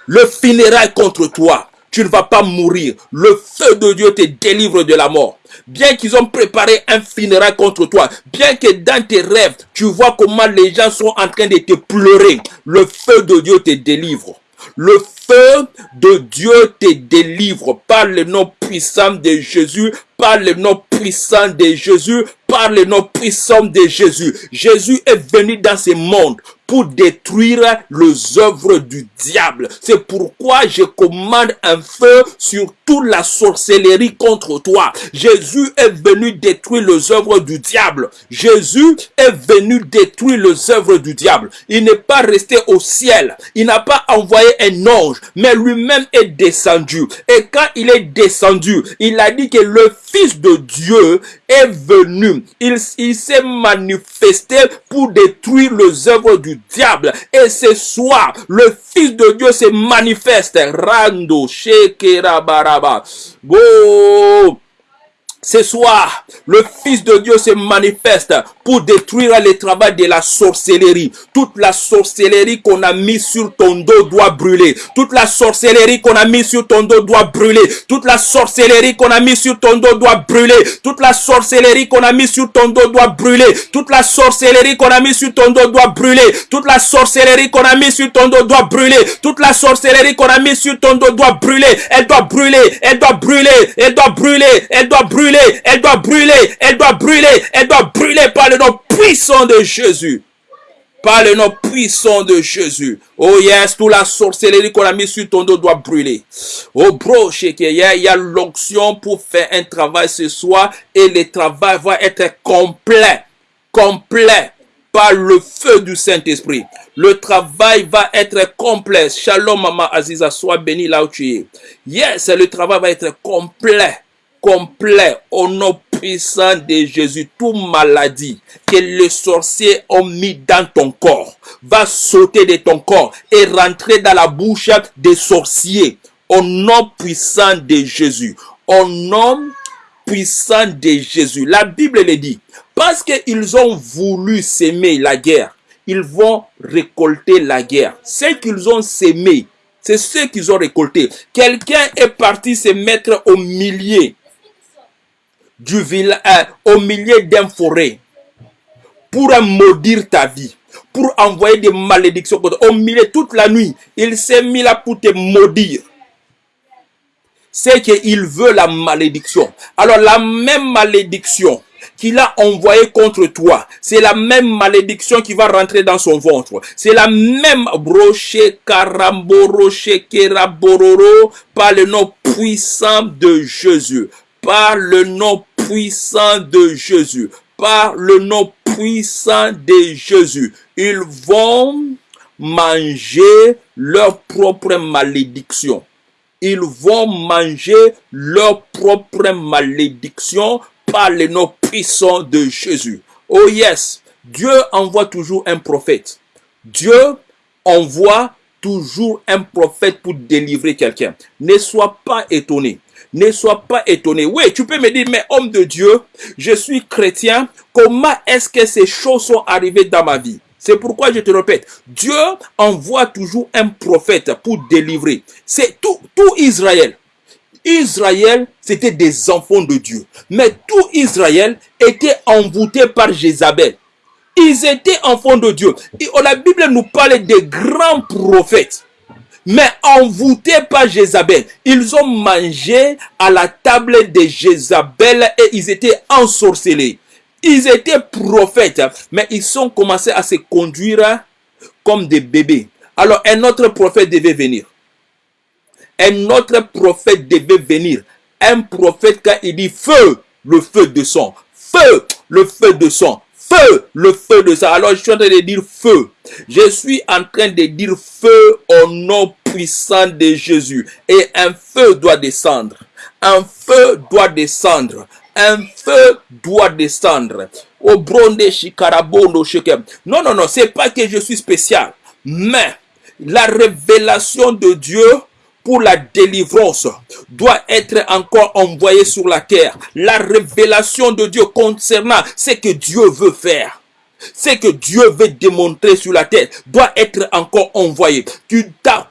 le funérail contre toi, tu ne vas pas mourir. Le feu de Dieu te délivre de la mort. Bien qu'ils ont préparé un funérail contre toi, bien que dans tes rêves, tu vois comment les gens sont en train de te pleurer, le feu de Dieu te délivre. Le feu de Dieu te délivre par le nom puissant de Jésus, par le nom puissant de Jésus, par le nom puissant de Jésus. Jésus est venu dans ce monde pour détruire les œuvres du diable. C'est pourquoi je commande un feu sur toute la sorcellerie contre toi. Jésus est venu détruire les œuvres du diable. Jésus est venu détruire les œuvres du diable. Il n'est pas resté au ciel. Il n'a pas envoyé un ange, mais lui-même est descendu. Et quand il est descendu, il a dit que le Fils de Dieu est venu. Il, s'est manifesté pour détruire les œuvres du diable. Et ce soir, le Fils de Dieu se manifeste. Rando, shekera baraba. Go. Ce soir, le Fils de Dieu se manifeste pour détruire le travail de la sorcellerie. Toute la sorcellerie qu'on a mis sur ton dos doit brûler. Toute la sorcellerie qu'on a mis sur ton dos doit brûler. Toute la sorcellerie qu'on a mis sur ton dos doit brûler. Toute la sorcellerie qu'on a mis sur ton dos doit brûler. Toute la sorcellerie qu'on a mis sur ton dos doit brûler. Toute la sorcellerie qu'on a mis sur ton dos doit brûler. Toute la sorcellerie qu'on a mis sur ton dos doit brûler. Elle doit brûler. Elle doit brûler. Elle doit brûler. Elle doit brûler. Elle doit brûler. Elle doit brûler. Elle doit brûler par le nom puissant de Jésus. Par le nom puissant de Jésus. Oh yes, toute la sorcellerie qu'on a mis sur ton dos doit brûler. Oh bro, il y a l'onction pour faire un travail ce soir et le travail va être complet. Complet par le feu du Saint-Esprit. Le travail va être complet. Shalom, Maman Aziza, sois béni là où tu es. Yes, le travail va être complet complet au nom puissant de Jésus. Toute maladie que les sorciers ont mis dans ton corps va sauter de ton corps et rentrer dans la bouche des sorciers au nom puissant de Jésus. Au nom puissant de Jésus. La Bible le dit. Parce qu'ils ont voulu s'aimer la guerre, ils vont récolter la guerre. Ce qu'ils ont sémé, c'est ce qu'ils ont récolté. Quelqu'un est parti se mettre au milieu du village, euh, au milieu d'un forêt pour maudire ta vie, pour envoyer des malédictions. Au milieu toute la nuit, il s'est mis là pour te maudire. C'est qu'il veut la malédiction. Alors la même malédiction qu'il a envoyé contre toi, c'est la même malédiction qui va rentrer dans son ventre. C'est la même broché karamboroché kerabororo par le nom puissant de Jésus. Par le nom puissant de Jésus. Par le nom puissant de Jésus. Ils vont manger leur propre malédiction. Ils vont manger leur propre malédiction par le nom puissant de Jésus. Oh yes, Dieu envoie toujours un prophète. Dieu envoie toujours un prophète pour délivrer quelqu'un. Ne sois pas étonné. Ne sois pas étonné. Oui, tu peux me dire, mais homme de Dieu, je suis chrétien. Comment est-ce que ces choses sont arrivées dans ma vie? C'est pourquoi je te répète, Dieu envoie toujours un prophète pour délivrer. C'est tout, tout Israël. Israël, c'était des enfants de Dieu. Mais tout Israël était envoûté par Jézabel. Ils étaient enfants de Dieu. Et la Bible nous parle des grands prophètes. Mais envoûtés par Jézabel, ils ont mangé à la table de Jézabel et ils étaient ensorcelés. Ils étaient prophètes, mais ils ont commencé à se conduire comme des bébés. Alors un autre prophète devait venir. Un autre prophète devait venir. Un prophète quand il dit feu, le feu de son. Feu, le feu de son. Feu, le feu de sang. Alors je suis en train de dire feu. Je suis en train de dire feu au nom puissant de Jésus. Et un feu doit descendre. Un feu doit descendre un feu doit descendre. Au bronde shikarabondo. Non, non, non, c'est pas que je suis spécial. Mais la révélation de Dieu pour la délivrance doit être encore envoyée sur la terre. La révélation de Dieu concernant ce que Dieu veut faire. Ce que Dieu veut démontrer sur la terre doit être encore envoyé. Tu ta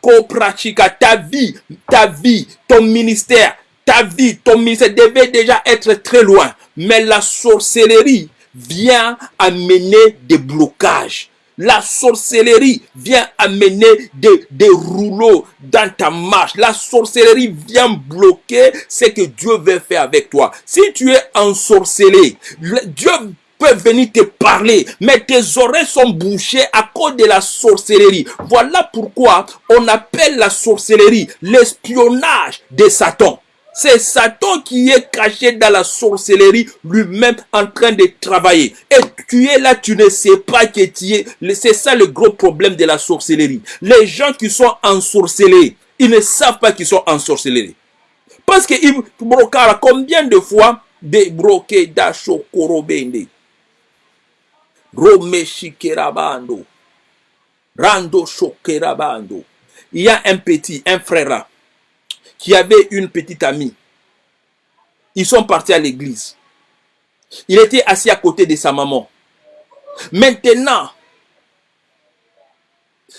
ta vie, ta vie, ton ministère, ta vie, ton ministère devait déjà être très loin. Mais la sorcellerie vient amener des blocages. La sorcellerie vient amener des, des rouleaux dans ta marche. La sorcellerie vient bloquer ce que Dieu veut faire avec toi. Si tu es ensorcelé, Dieu peut venir te parler, mais tes oreilles sont bouchées à cause de la sorcellerie. Voilà pourquoi on appelle la sorcellerie l'espionnage de Satan. C'est Satan qui est caché dans la sorcellerie lui-même en train de travailler. Et tu es là, tu ne sais pas que tu es. C'est ça le gros problème de la sorcellerie. Les gens qui sont ensorcelés, ils ne savent pas qu'ils sont ensorcelés. Parce que combien de fois des broquets d'achokorobende Romeshikerabando. Rando shokerabando. Il y a un petit, un frère qui avait une petite amie. Ils sont partis à l'église. Il était assis à côté de sa maman. Maintenant,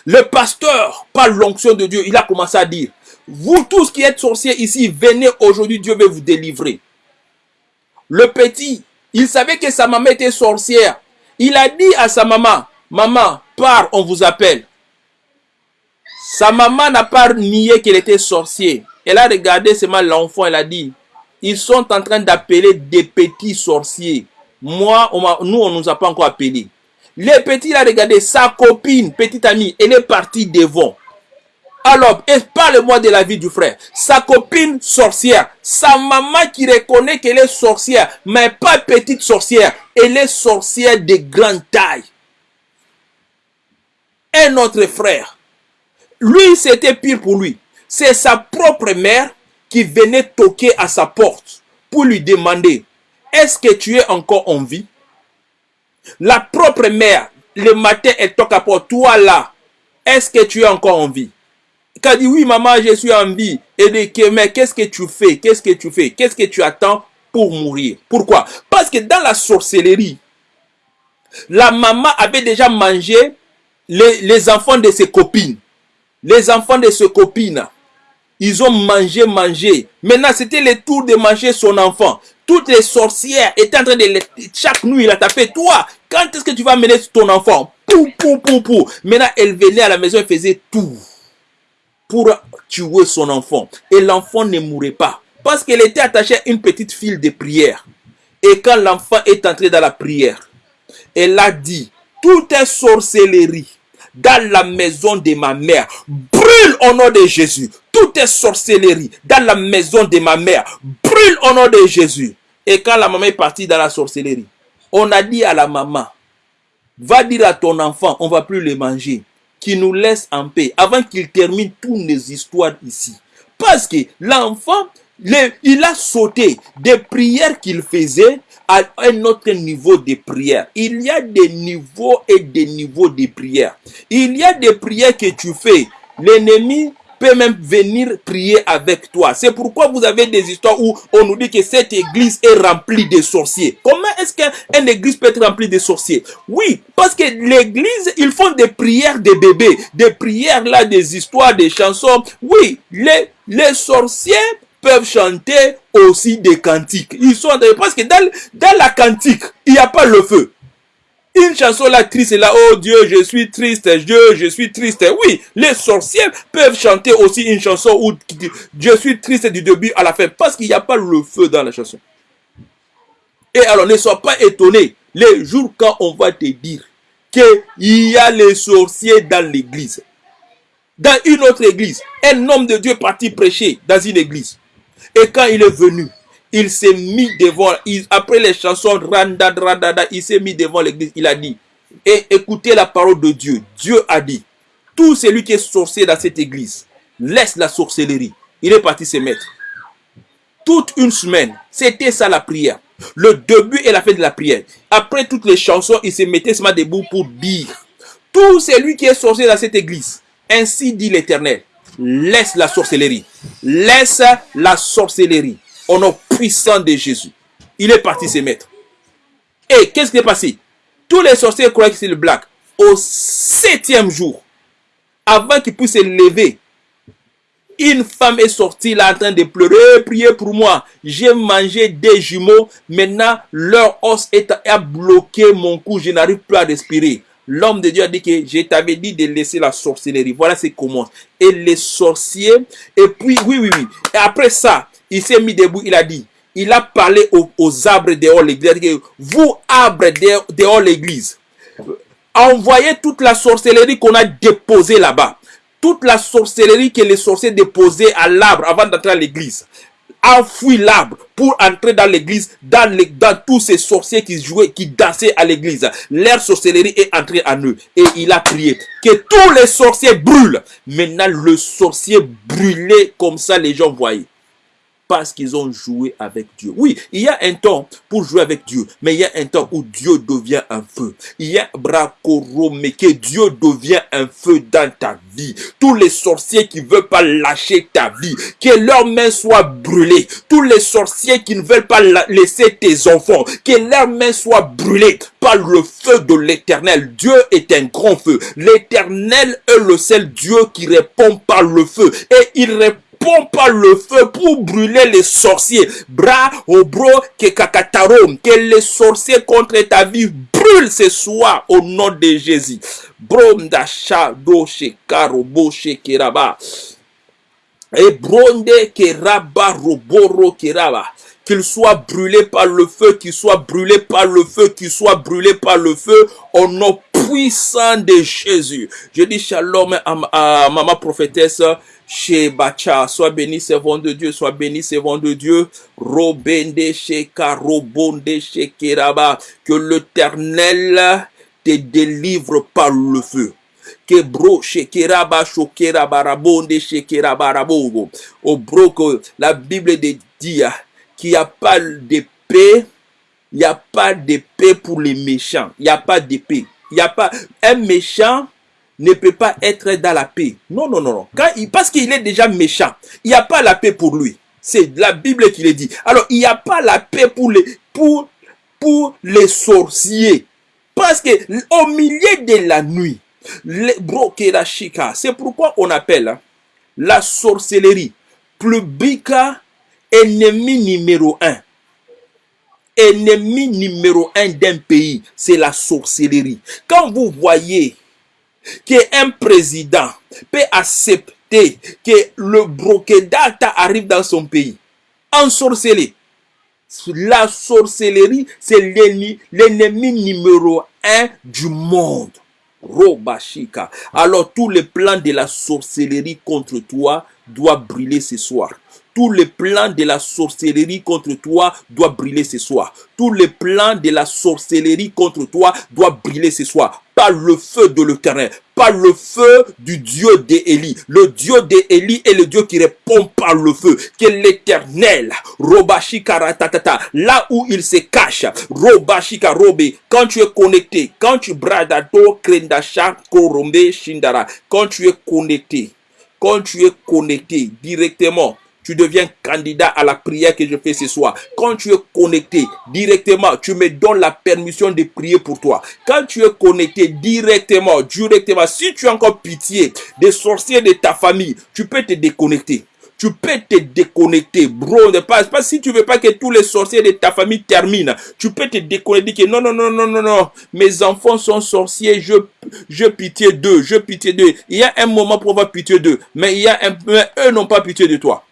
le pasteur, par l'onction de Dieu, il a commencé à dire, vous tous qui êtes sorciers ici, venez aujourd'hui, Dieu veut vous délivrer. Le petit, il savait que sa maman était sorcière. Il a dit à sa maman, maman, pars, on vous appelle. Sa maman n'a pas nié qu'elle était sorcière. Elle a regardé seulement l'enfant, elle a dit, ils sont en train d'appeler des petits sorciers. Moi, nous, on ne nous a pas encore appelés. Les petits, il a regardé sa copine, petite amie, elle est partie devant. Alors, parle-moi de la vie du frère. Sa copine sorcière, sa maman qui reconnaît qu'elle est sorcière, mais pas petite sorcière, elle est sorcière de grande taille. Un autre frère, lui, c'était pire pour lui c'est sa propre mère qui venait toquer à sa porte pour lui demander est-ce que tu es encore en vie? La propre mère, le matin, elle toque à porte. Toi là, est-ce que tu es encore en vie? Elle dit oui, maman, je suis en vie. Elle dit mais qu'est-ce que tu fais? Qu'est-ce que tu fais? Qu'est-ce que tu attends pour mourir? Pourquoi? Parce que dans la sorcellerie, la maman avait déjà mangé les, les enfants de ses copines. Les enfants de ses copines. Ils ont mangé, mangé. Maintenant, c'était le tour de manger son enfant. Toutes les sorcières étaient en train de... Chaque nuit, il a tapé. Toi, quand est-ce que tu vas mener ton enfant? Pou, pou, pou, pou. Maintenant, elle venait à la maison, elle faisait tout pour tuer son enfant. Et l'enfant ne mourait pas. Parce qu'elle était attachée à une petite file de prière. Et quand l'enfant est entré dans la prière, elle a dit, tout est sorcellerie dans la maison de ma mère. Brûle au nom de Jésus. Tout est sorcellerie dans la maison de ma mère. Brûle au nom de Jésus. Et quand la maman est partie dans la sorcellerie, on a dit à la maman, va dire à ton enfant, on va plus le manger, qu'il nous laisse en paix avant qu'il termine toutes les histoires ici. Parce que l'enfant, il a sauté des prières qu'il faisait à un autre niveau de prière. Il y a des niveaux et des niveaux de prière. Il y a des prières que tu fais. L'ennemi peut même venir prier avec toi. C'est pourquoi vous avez des histoires où on nous dit que cette église est remplie de sorciers. Comment est-ce qu'une église peut être remplie de sorciers? Oui, parce que l'église, ils font des prières de bébés, des prières là, des histoires, des chansons. Oui, les, les sorciers peuvent chanter aussi des cantiques. Ils sont parce que dans, dans la cantique, il n'y a pas le feu. Une chanson là triste là, oh Dieu, je suis triste, Dieu, je suis triste. Oui, les sorciers peuvent chanter aussi une chanson où je suis triste du début à la fin parce qu'il n'y a pas le feu dans la chanson. Et alors ne sois pas étonné les jours quand on va te dire qu'il y a les sorciers dans l'église. Dans une autre église, un homme de Dieu parti prêcher dans une église. Et quand il est venu, il s'est mis devant, après les chansons, il s'est mis devant l'église, il a dit, et écoutez la parole de Dieu. Dieu a dit, tout celui qui est sorcier dans cette église, laisse la sorcellerie. Il est parti se mettre. Toute une semaine, c'était ça la prière. Le début et la fin de la prière. Après toutes les chansons, il se mettait seulement debout pour dire, tout celui qui est sorcier dans cette église, ainsi dit l'Éternel, laisse la sorcellerie. Laisse la sorcellerie au nom puissant de Jésus. Il est parti se mettre. Et qu'est-ce qui est passé? Tous les sorciers croyaient que c'est le black. Au septième jour, avant qu'il puisse se lever, une femme est sortie là en train de pleurer, prier pour moi. J'ai mangé des jumeaux. Maintenant, leur os est, a bloqué mon cou. Je n'arrive plus à respirer. L'homme de Dieu a dit que je t'avais dit de laisser la sorcellerie. Voilà ce commence. Et les sorciers, et puis, oui, oui, oui. Et après ça, il s'est mis debout, il a dit, il a parlé aux, arbres dehors l'église. Vous, arbres dehors l'église, envoyez toute la sorcellerie qu'on a déposée là-bas. Toute la sorcellerie que les sorciers déposaient à l'arbre avant d'entrer à l'église enfouit l'arbre pour entrer dans l'église, dans, dans tous ces sorciers qui jouaient, qui dansaient à l'église. Leur sorcellerie est entrée en eux. Et il a prié que tous les sorciers brûlent. Maintenant, le sorcier brûlait comme ça, les gens voyaient parce qu'ils ont joué avec Dieu. Oui, il y a un temps pour jouer avec Dieu, mais il y a un temps où Dieu devient un feu. Il y a mais que Dieu devient un feu dans ta vie. Tous les sorciers qui veulent pas lâcher ta vie, que leurs mains soient brûlées. Tous les sorciers qui ne veulent pas laisser tes enfants, que leurs mains soient brûlées par le feu de l'éternel. Dieu est un grand feu. L'éternel est le seul Dieu qui répond par le feu. Et il répond pas le feu pour brûler les sorciers. Bras au bro que les sorciers contre ta vie brûlent ce soir au nom de Jésus. Brom d'achat do shekaro bo shekeraba. Et bronde keraba roboro keraba qu'il soit brûlé par le feu, qu'il soit brûlé par le feu, qu'il soit brûlé par le feu, au nom puissant de Jésus. Je dis shalom à, à maman prophétesse chez Bacha. Sois béni, servant de Dieu, sois béni, servant de Dieu. Robende Sheka, Robonde Shekeraba. Que l'éternel te délivre par le feu. Que bro Shekeraba, Shokeraba, Rabonde Shekeraba, Rabogo. Au bro, que la Bible dit qu'il n'y a pas d'épée. Il n'y a pas d'épée pour les méchants. Il n'y a pas d'épée. Il n'y a pas un méchant ne peut pas être dans la paix. Non, non, non, non. Parce qu'il est déjà méchant, il n'y a pas la paix pour lui. C'est la Bible qui le dit. Alors, il n'y a pas la paix pour les, sorciers. Parce que au milieu de la nuit, les chica, c'est pourquoi on appelle hein, la sorcellerie publica ennemi numéro un. Ennemi numéro un d'un pays, c'est la sorcellerie. Quand vous voyez qu'un président peut accepter que le brokedata arrive dans son pays, ensorcelé. La sorcellerie, c'est l'ennemi numéro un du monde. Robashika. Alors tous les plans de la sorcellerie contre toi doivent brûler ce soir. Tous les plans de la sorcellerie contre toi doivent brûler ce soir. Tous les plans de la sorcellerie contre toi doivent brûler ce soir. Par le feu de l'éternel. Par le feu du Dieu d'Élie. Le Dieu d'Élie est le Dieu qui répond par le feu. Qui est l'éternel. Robashika. Là où il se cache. Robashika robe. Quand tu es connecté. Quand tu bradato krendasha korombe shindara. Quand tu es connecté. Quand tu es connecté directement tu deviens candidat à la prière que je fais ce soir. Quand tu es connecté directement, tu me donnes la permission de prier pour toi. Quand tu es connecté directement, directement, si tu as encore pitié des sorciers de ta famille, tu peux te déconnecter tu peux te déconnecter, bro. Pas, pas si tu veux pas que tous les sorciers de ta famille terminent. Tu peux te déconnecter. Non, non, non, non, non, non. Mes enfants sont sorciers. Je, je pitié d'eux. Je pitié d'eux. Il y a un moment pour avoir pitié d'eux. Mais il y a un, mais eux n'ont pas pitié de toi.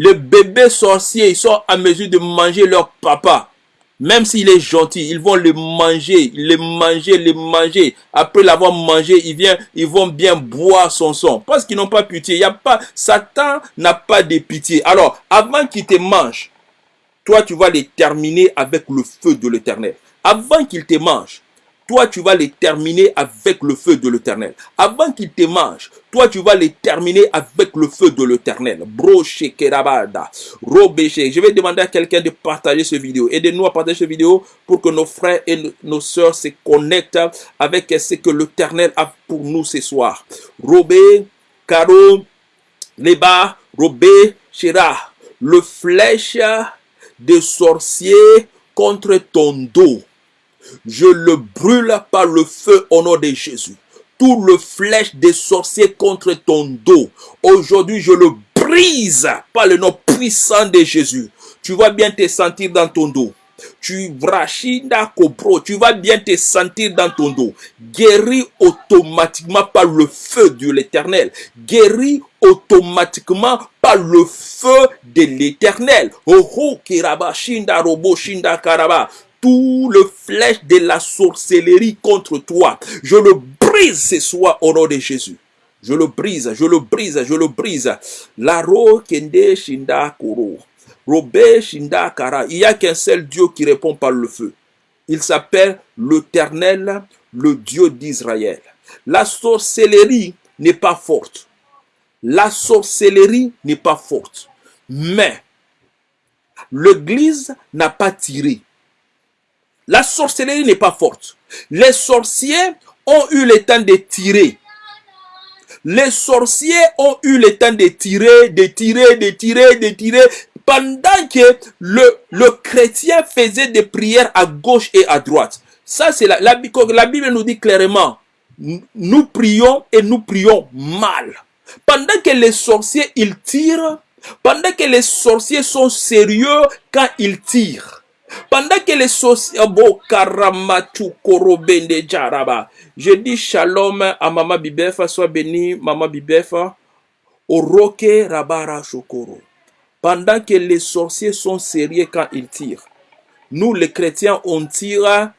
Les bébés sorciers, ils sont à mesure de manger leur papa. Même s'il est gentil, ils vont le manger, le manger, le manger. Après l'avoir mangé, ils, viennent, ils vont bien boire son sang. Parce qu'ils n'ont pas pitié. Il Satan n'a pas de pitié. Alors, avant qu'il te mange, toi, tu vas les terminer avec le feu de l'éternel. Avant qu'il te mange, toi tu vas les terminer avec le feu de l'éternel. Avant qu'ils te mangent, toi tu vas les terminer avec le feu de l'éternel. Broche kerabada, Je vais demander à quelqu'un de partager ce vidéo. Aidez-nous à partager cette vidéo pour que nos frères et nos sœurs se connectent avec ce que l'éternel a pour nous ce soir. Robé, Caro, Leba, Robé, Shira. Le flèche des sorciers contre ton dos je le brûle par le feu au nom de Jésus. Tout le flèche des sorciers contre ton dos. Aujourd'hui, je le brise par le nom puissant de Jésus. Tu vas bien te sentir dans ton dos. Tu tu vas bien te sentir dans ton dos. Guéri automatiquement par le feu de l'éternel. Guéri automatiquement par le feu de l'éternel. Oh, oh, robo, shinda, karaba tout le flèche de la sorcellerie contre toi. Je le brise ce soir au nom de Jésus. Je le brise, je le brise, je le brise. Laro kende shinda koro. Shinda kara. Il n'y a qu'un seul Dieu qui répond par le feu. Il s'appelle l'Éternel, le Dieu d'Israël. La sorcellerie n'est pas forte. La sorcellerie n'est pas forte. Mais l'Église n'a pas tiré. La sorcellerie n'est pas forte. Les sorciers ont eu le temps de tirer. Les sorciers ont eu le temps de tirer, de tirer, de tirer, de tirer. Pendant que le, le chrétien faisait des prières à gauche et à droite. Ça, c'est la, la, la Bible nous dit clairement. Nous prions et nous prions mal. Pendant que les sorciers, ils tirent. Pendant que les sorciers sont sérieux quand ils tirent. Pendant que les karamatu korobende jaraba. Je dis shalom à Mama Bibefa, sois béni, rabara shokoro. Pendant que les sorciers sont sérieux quand ils tirent. Nous, les chrétiens, on tire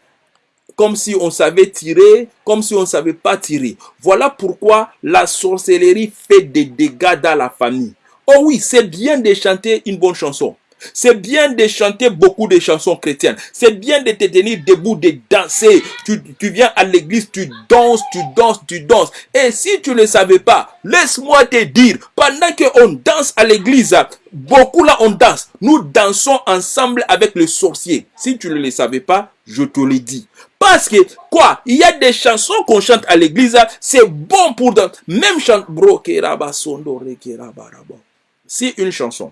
comme si on savait tirer, comme si on ne savait pas tirer. Voilà pourquoi la sorcellerie fait des dégâts dans la famille. Oh oui, c'est bien de chanter une bonne chanson. C'est bien de chanter beaucoup de chansons chrétiennes. C'est bien de te tenir debout, de danser. Tu, viens à l'église, tu danses, tu danses, tu danses. Et si tu ne savais pas, laisse-moi te dire, pendant qu'on danse à l'église, beaucoup là on danse. Nous dansons ensemble avec le sorcier. Si tu ne le savais pas, je te le dis. Parce que, quoi, il y a des chansons qu'on chante à l'église, c'est bon pour danser. Même chant, bro, Si une chanson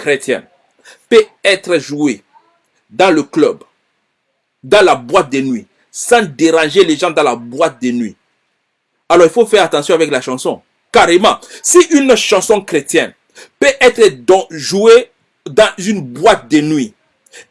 chrétienne peut être jouée dans le club, dans la boîte de nuit, sans déranger les gens dans la boîte de nuit. Alors il faut faire attention avec la chanson. Carrément, si une chanson chrétienne peut être jouée dans une boîte de nuit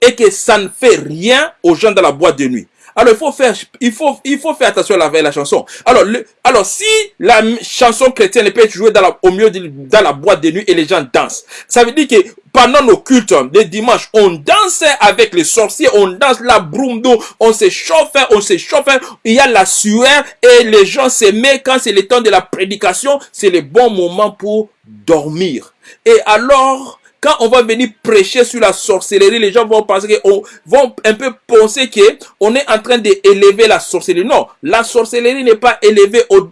et que ça ne fait rien aux gens dans la boîte de nuit, Alors il faut faire, il faut, il faut faire attention avec la chanson. Alors, le, alors si la chanson chrétienne peut être jouée dans la, au milieu de dans la boîte de nuit et les gens dansent, ça veut dire que pendant nos cultes des dimanches, on danse avec les sorciers, on danse la d'eau, on se chauffe, on se chauffe, il y a la sueur et les gens s'aiment quand c'est le temps de la prédication, c'est le bon moment pour dormir. Et alors, quand on va venir prêcher sur la sorcellerie, les gens vont penser qu'on vont un peu penser que on est en train d'élever la sorcellerie. Non, la sorcellerie n'est pas élevée au,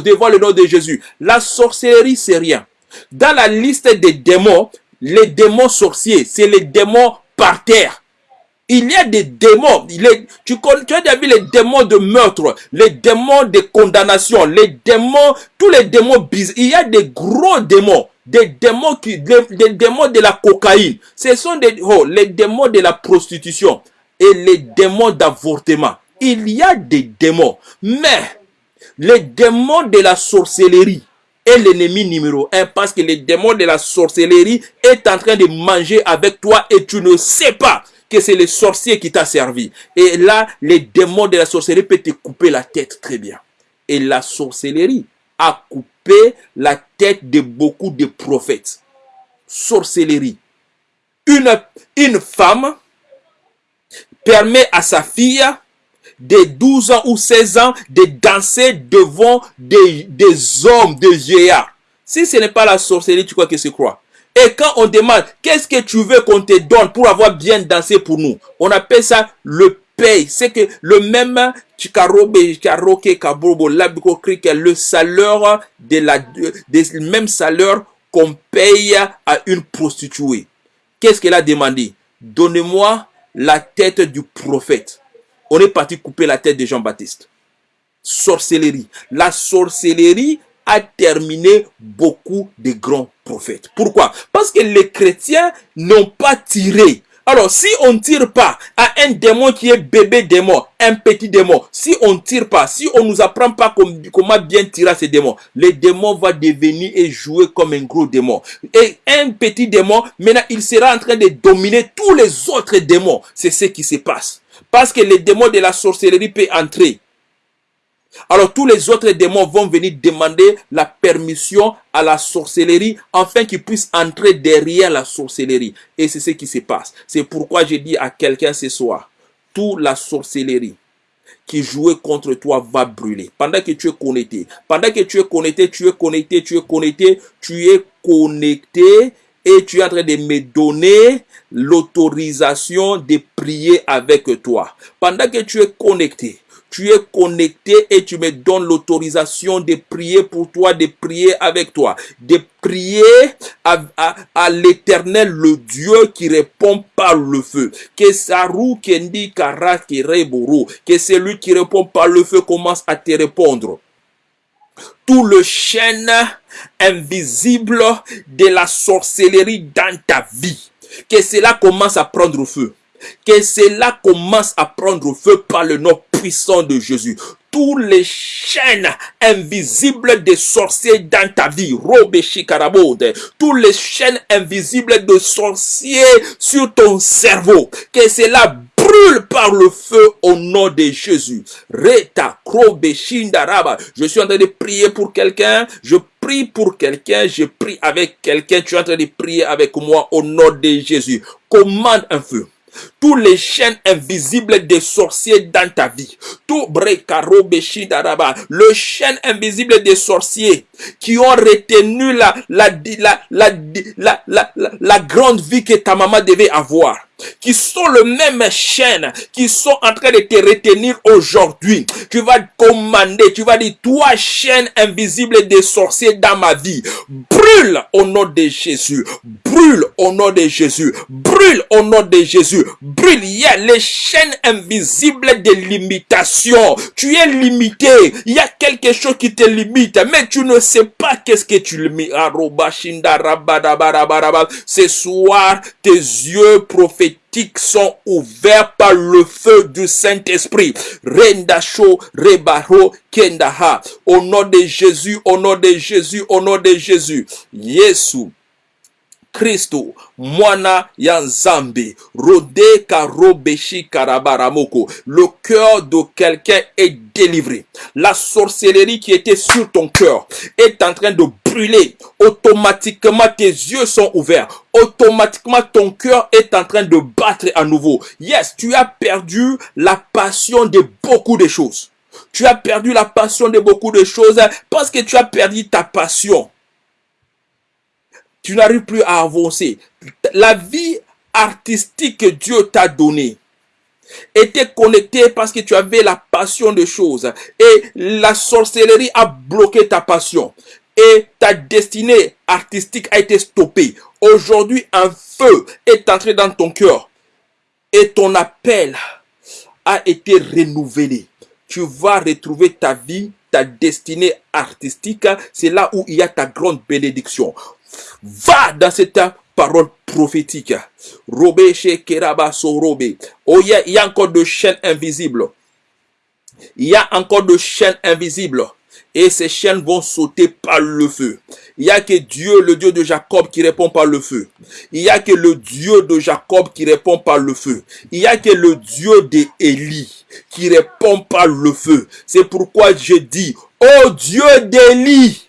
devant le nom de Jésus. La sorcellerie, c'est rien. Dans la liste des démons, les démons sorciers, c'est les démons par terre. Il y a des démons. tu, tu as déjà vu les démons de meurtre, les démons de condamnation, les démons, tous les démons bizarres. Il y a des gros démons des démons qui, des, démons de la cocaïne. Ce sont des, oh, les démons de la prostitution et les démons d'avortement. Il y a des démons, mais les démons de la sorcellerie est l'ennemi numéro un parce que les démons de la sorcellerie est en train de manger avec toi et tu ne sais pas que c'est le sorcier qui t'a servi. Et là, les démons de la sorcellerie peuvent te couper la tête très bien. Et la sorcellerie a coupé la tête de beaucoup de prophètes. Sorcellerie. Une, une femme permet à sa fille de 12 ans ou 16 ans de danser devant des, des hommes, des vieillards. Si ce n'est pas la sorcellerie, tu crois que c'est quoi? Et quand on demande, qu'est-ce que tu veux qu'on te donne pour avoir bien dansé pour nous? On appelle ça le paye. C'est que le même Chikarobe, Chikaroke, Kabobo, que le salaire de la, même salaire qu'on paye à une prostituée. Qu'est-ce qu'elle a demandé? Donnez-moi la tête du prophète. On est parti couper la tête de Jean-Baptiste. Sorcellerie. La sorcellerie a terminé beaucoup de grands prophètes. Pourquoi? Parce que les chrétiens n'ont pas tiré alors, si on ne tire pas à un démon qui est bébé démon, un petit démon, si on ne tire pas, si on ne nous apprend pas comment bien tirer à ces démons, le démon va devenir et jouer comme un gros démon. Et un petit démon, maintenant, il sera en train de dominer tous les autres démons. C'est ce qui se passe. Parce que les démons de la sorcellerie peuvent entrer alors tous les autres démons vont venir demander la permission à la sorcellerie afin qu'ils puissent entrer derrière la sorcellerie. Et c'est ce qui se passe. C'est pourquoi j'ai dit à quelqu'un ce soir, toute la sorcellerie qui jouait contre toi va brûler. Pendant que tu es connecté, pendant que tu es connecté, tu es connecté, tu es connecté, tu es connecté et tu es en train de me donner l'autorisation de prier avec toi. Pendant que tu es connecté, tu es connecté et tu me donnes l'autorisation de prier pour toi, de prier avec toi, de prier à, l'éternel, le Dieu qui répond par le feu. Que Saru Kendi Kara que celui qui répond par le feu commence à te répondre. Tout le chêne invisible de la sorcellerie dans ta vie, que cela commence à prendre feu que cela commence à prendre feu par le nom puissant de Jésus. Tous les chaînes invisibles des sorciers dans ta vie, tous les chaînes invisibles de sorciers sur ton cerveau, que cela brûle par le feu au nom de Jésus. Reta, Je suis en train de prier pour quelqu'un. Je prie pour quelqu'un. Je prie avec quelqu'un. Tu es en train de prier avec moi au nom de Jésus. Commande un feu tous les chaînes invisibles des sorciers dans ta vie. Tout le chaîne invisible des sorciers qui ont retenu la, la, la, la, la, grande vie que ta maman devait avoir qui sont le même chaîne, qui sont en train de te retenir aujourd'hui. Tu vas commander, tu vas dire, toi chaîne invisible des sorciers dans ma vie, brûle au nom de Jésus, brûle au nom de Jésus, brûle au nom de Jésus, brûle. Il y a les chaînes invisibles de limitation. Tu es limité. Il y a quelque chose qui te limite, mais tu ne sais pas qu'est-ce que tu limites. Ce soir, tes yeux prophétiques sont ouverts par le feu du Saint-Esprit. Rendasho, Rebaro, Kendaha. Au nom de Jésus, au nom de Jésus, au nom de Jésus. Yesu. Kristo mwana ya nzambe. Rode karobeshi karabaramoko le cœur de quelqu'un est délivré. La sorcellerie qui était sur ton cœur est en train de brûler. Automatiquement tes yeux sont ouverts. Automatiquement ton cœur est en train de battre à nouveau. Yes tu as perdu la passion de beaucoup de choses. Tu as perdu la passion de beaucoup de choses parce que tu as perdu ta passion tu n'arrives plus à avancer. La vie artistique que Dieu t'a donnée était connectée parce que tu avais la passion de choses. Et la sorcellerie a bloqué ta passion. Et ta destinée artistique a été stoppée. Aujourd'hui, un feu est entré dans ton cœur. Et ton appel a été renouvelé. Tu vas retrouver ta vie, ta destinée artistique. C'est là où il y a ta grande bénédiction va dans cette parole prophétique. Oh, il y, a, encore de chaînes invisibles. Il y a encore de chaînes invisibles. Et ces chaînes vont sauter par le feu. Il y a que Dieu, le Dieu de Jacob, qui répond par le feu. Il y a que le Dieu de Jacob qui répond par le feu. Il y a que le Dieu d'Élie qui répond par le feu. C'est pourquoi je dis, oh Dieu d'Élie,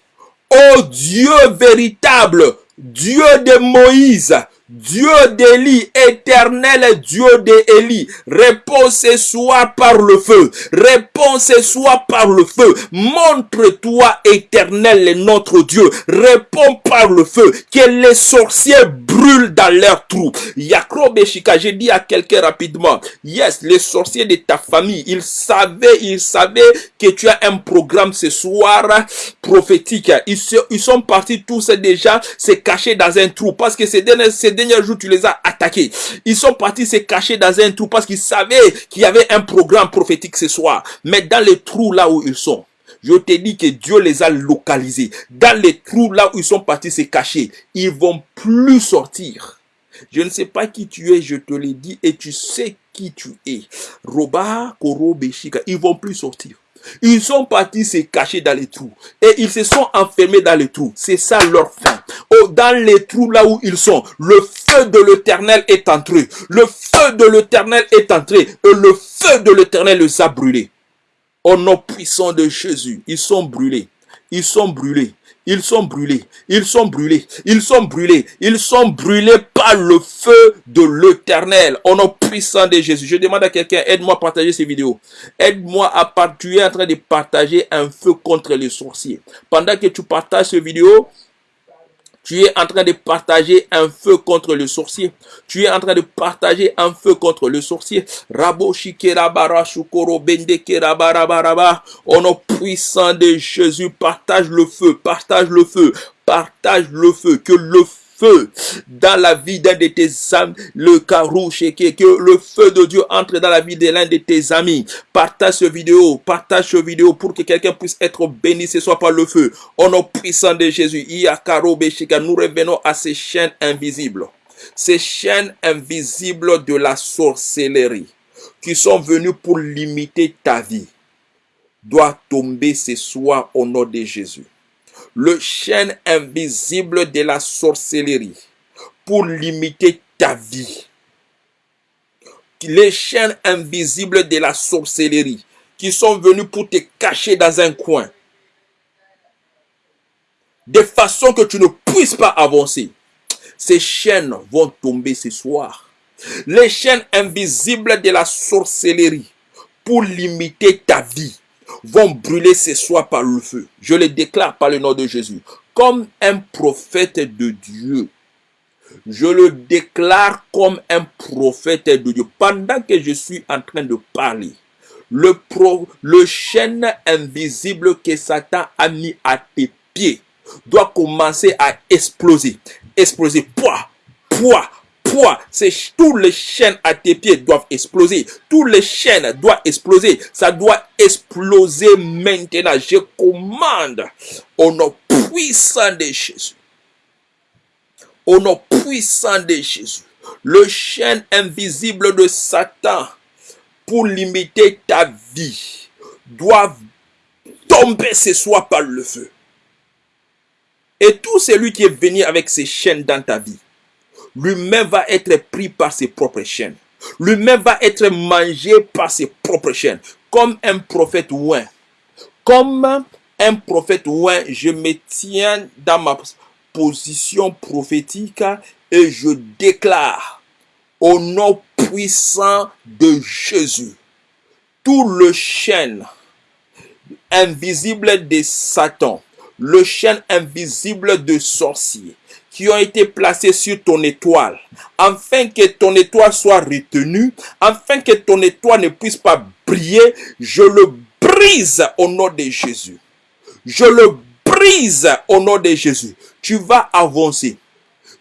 oh Dieu véritable, Dieu de Moïse, Dieu d'Élie, éternel Dieu d'Élie, réponds ce soir par le feu, réponds ce soir par le feu, montre-toi éternel notre Dieu, réponds par le feu, que les sorciers brûlent dans leur trou. Yakro Beshika, j'ai dit à quelqu'un rapidement, yes, les sorciers de ta famille, ils savaient, ils savaient que tu as un programme ce soir prophétique. Ils, ils sont partis tous déjà se cacher dans un trou parce que ces derniers, dernier jour, tu les as attaqués. Ils sont partis se cacher dans un trou parce qu'ils savaient qu'il y avait un programme prophétique ce soir. Mais dans les trous là où ils sont, je te dis que Dieu les a localisés. Dans les trous là où ils sont partis se cacher, ils vont plus sortir. Je ne sais pas qui tu es, je te l'ai dit, et tu sais qui tu es. Roba, Koro, Beshika, ils vont plus sortir. Ils sont partis se cacher dans les trous. Et ils se sont enfermés dans les trous. C'est ça leur fin. Oh, dans les trous là où ils sont, le feu de l'éternel est entré. Le feu de l'éternel est entré. Et le feu de l'éternel les a brûlés. Au nom puissant de Jésus, ils sont brûlés. Ils sont brûlés. Ils sont brûlés. Ils sont brûlés. Ils sont brûlés. Ils sont brûlés par le feu de l'éternel. Au nom puissant de Jésus. Je demande à quelqu'un, aide-moi à partager ces vidéos. Aide-moi à partager. Tu es en train de partager un feu contre les sorciers. Pendant que tu partages cette vidéo, tu es en train de partager un feu contre le sorcier. Tu es en train de partager un feu contre le sorcier. Rabo shikerabara shukoro barabaraba. Au nom puissant de Jésus, partage le feu, partage le feu, partage le feu. Que le feu feu dans la vie d'un de tes amis, le carouche, que, que le feu de Dieu entre dans la vie de l'un de tes amis. Partage ce vidéo, partage ce vidéo pour que quelqu'un puisse être béni ce soit par le feu. Au nom puissant de Jésus, nous revenons à ces chaînes invisibles. Ces chaînes invisibles de la sorcellerie qui sont venues pour limiter ta vie doit tomber ce soir au nom de Jésus le chaîne invisible de la sorcellerie pour limiter ta vie. Les chaînes invisibles de la sorcellerie qui sont venus pour te cacher dans un coin. De façon que tu ne puisses pas avancer. Ces chaînes vont tomber ce soir. Les chaînes invisibles de la sorcellerie pour limiter ta vie vont brûler ce soir par le feu. Je le déclare par le nom de Jésus. Comme un prophète de Dieu. Je le déclare comme un prophète de Dieu. Pendant que je suis en train de parler, le, pro, le chêne invisible que Satan a mis à tes pieds doit commencer à exploser. Exploser. Poids, poids, c'est tous les chaînes à tes pieds doivent exploser. Tous les chaînes doivent exploser. Ça doit exploser maintenant. Je commande au nom puissant de Jésus. Au nom puissant de Jésus. Le chaîne invisible de Satan pour limiter ta vie doit tomber ce soir par le feu. Et tout celui qui est venu avec ces chaînes dans ta vie, lui-même va être pris par ses propres chaînes. Lui-même va être mangé par ses propres chaînes. Comme un prophète ouin. Comme un prophète ouin, je me tiens dans ma position prophétique et je déclare au nom puissant de Jésus tout le chêne invisible de Satan, le chêne invisible de sorciers qui ont été placés sur ton étoile, afin que ton étoile soit retenue, afin que ton étoile ne puisse pas briller, je le brise au nom de Jésus. Je le brise au nom de Jésus. Tu vas avancer.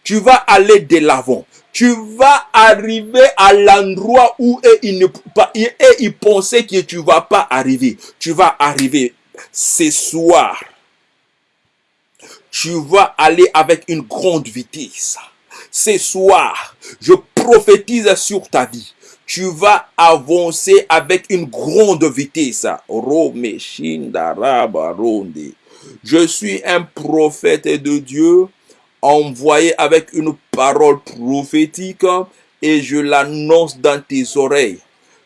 Tu vas aller de l'avant. Tu vas arriver à l'endroit où il, ne, et il pensait que tu vas pas arriver. Tu vas arriver ce soir tu vas aller avec une grande vitesse. Ce soir, je prophétise sur ta vie. Tu vas avancer avec une grande vitesse. Je suis un prophète de Dieu envoyé avec une parole prophétique et je l'annonce dans tes oreilles.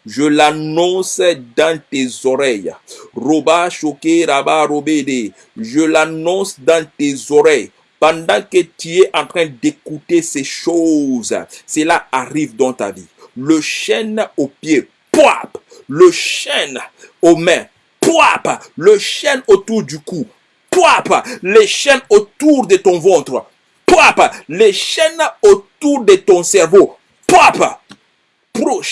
Je l'annonce dans tes oreilles. Roba choqué, raba robédé. Je l'annonce dans tes oreilles. Pendant que tu es en train d'écouter ces choses, cela arrive dans ta vie. Le chêne au pied, poap. Le chêne aux mains, poap. Le chêne autour du cou, poap. Les chaînes autour de ton ventre, poap. Les chaînes autour de ton cerveau, poap. Pro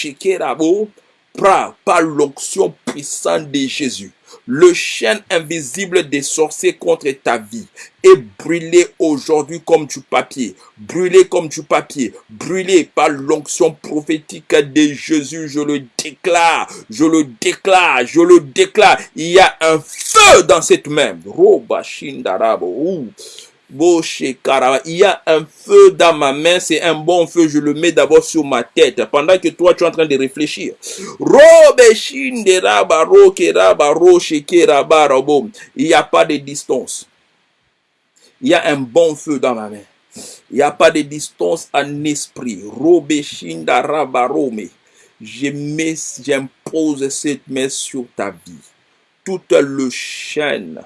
par l'onction puissante de Jésus. Le chêne invisible des sorciers contre ta vie est brûlé aujourd'hui comme du papier. Brûlé comme du papier. Brûlé par l'onction prophétique de Jésus. Je le déclare. Je le déclare. Je le déclare. Il y a un feu dans cette main. Il y a un feu dans ma main, c'est un bon feu, je le mets d'abord sur ma tête, pendant que toi tu es en train de réfléchir. Il n'y a pas de distance. Il y a un bon feu dans ma main. Il n'y a pas de distance en esprit. J'impose cette main sur ta vie. Toute le chaîne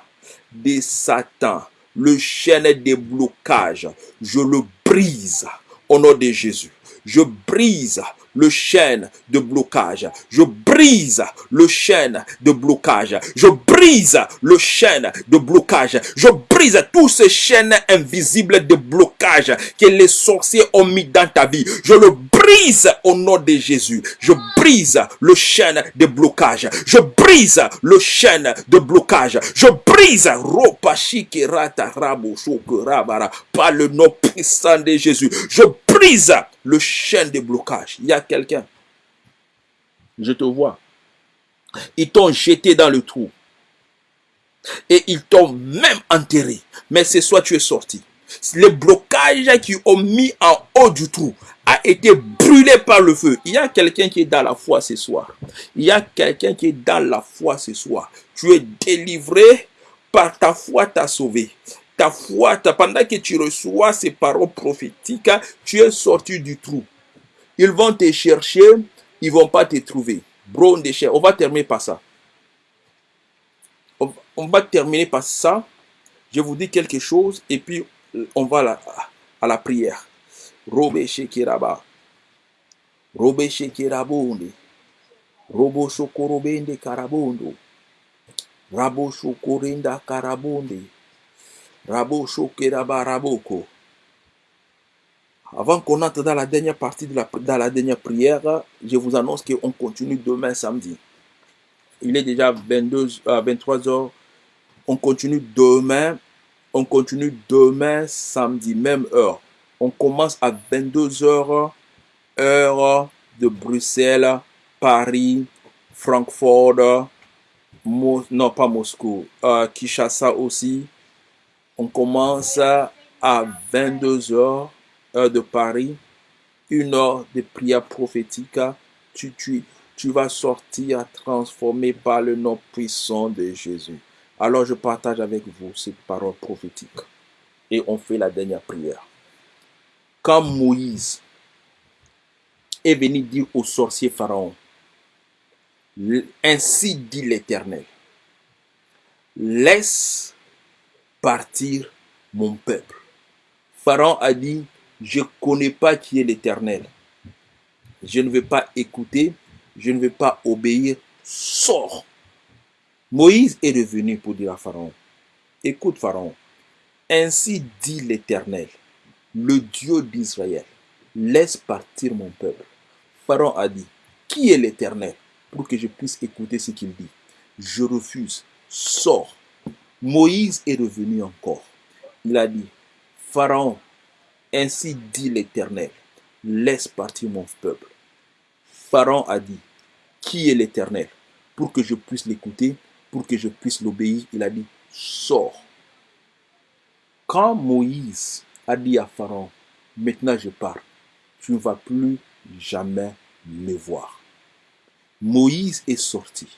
de Satan le chêne des blocages, je le brise au nom de Jésus. Je brise le chêne de blocage. Je brise le chêne de blocage. Je brise le chêne de blocage. Je brise tous ces chaînes invisibles de blocage que les sorciers ont mis dans ta vie. Je le brise au nom de Jésus. Je brise le chêne de blocage. Je brise le chêne de blocage. Je brise par le nom puissant de Jésus. Je brise le chêne de blocage. Il y a quelqu'un? Je te vois. Ils t'ont jeté dans le trou. Et ils t'ont même enterré. Mais ce soir, tu es sorti. Le blocage qu'ils ont mis en haut du trou a été brûlé par le feu. Il y a quelqu'un qui est dans la foi ce soir. Il y a quelqu'un qui est dans la foi ce soir. Tu es délivré par ta foi, t'as sauvé ta foi, pendant que tu reçois ces paroles prophétiques, tu es sorti du trou. Ils vont te chercher, ils vont pas te trouver. Bron On va terminer par ça. On va terminer par ça. Je vous dis quelque chose et puis on va à la prière. Robe Shekiraba. Robe Shekirabonde. Robo Shokorobende Karabondo. Rabo Shokorinda Karabonde. Rabo Raboko. Avant qu'on entre dans la dernière partie de la, dans la dernière prière, je vous annonce qu'on continue demain samedi. Il est déjà 22, 23 heures. On continue demain. On continue demain samedi, même heure. On commence à 22 heures, heure de Bruxelles, Paris, Francfort, non pas Moscou, euh, Kinshasa aussi. On commence à 22 heures, heure de Paris, une heure de prière prophétique. Tu, tu, tu vas sortir transformé par le nom puissant de Jésus. Alors je partage avec vous ces paroles prophétiques et on fait la dernière prière. Moïse est venu dire au sorcier Pharaon, ainsi dit l'Éternel, laisse partir mon peuple. Pharaon a dit, je ne connais pas qui est l'Éternel. Je ne vais pas écouter, je ne vais pas obéir, sors. Moïse est revenu pour dire à Pharaon, écoute Pharaon, ainsi dit l'Éternel, le Dieu d'Israël, laisse partir mon peuple. Pharaon a dit, qui est l'Éternel pour que je puisse écouter ce qu'il dit? Je refuse, sors. Moïse est revenu encore. Il a dit, Pharaon, ainsi dit l'Éternel, laisse partir mon peuple. Pharaon a dit, qui est l'Éternel Pour que je puisse l'écouter, pour que je puisse l'obéir, il a dit, sors. Quand Moïse dit à Pharaon, maintenant je pars, tu ne vas plus jamais me voir. Moïse est sorti.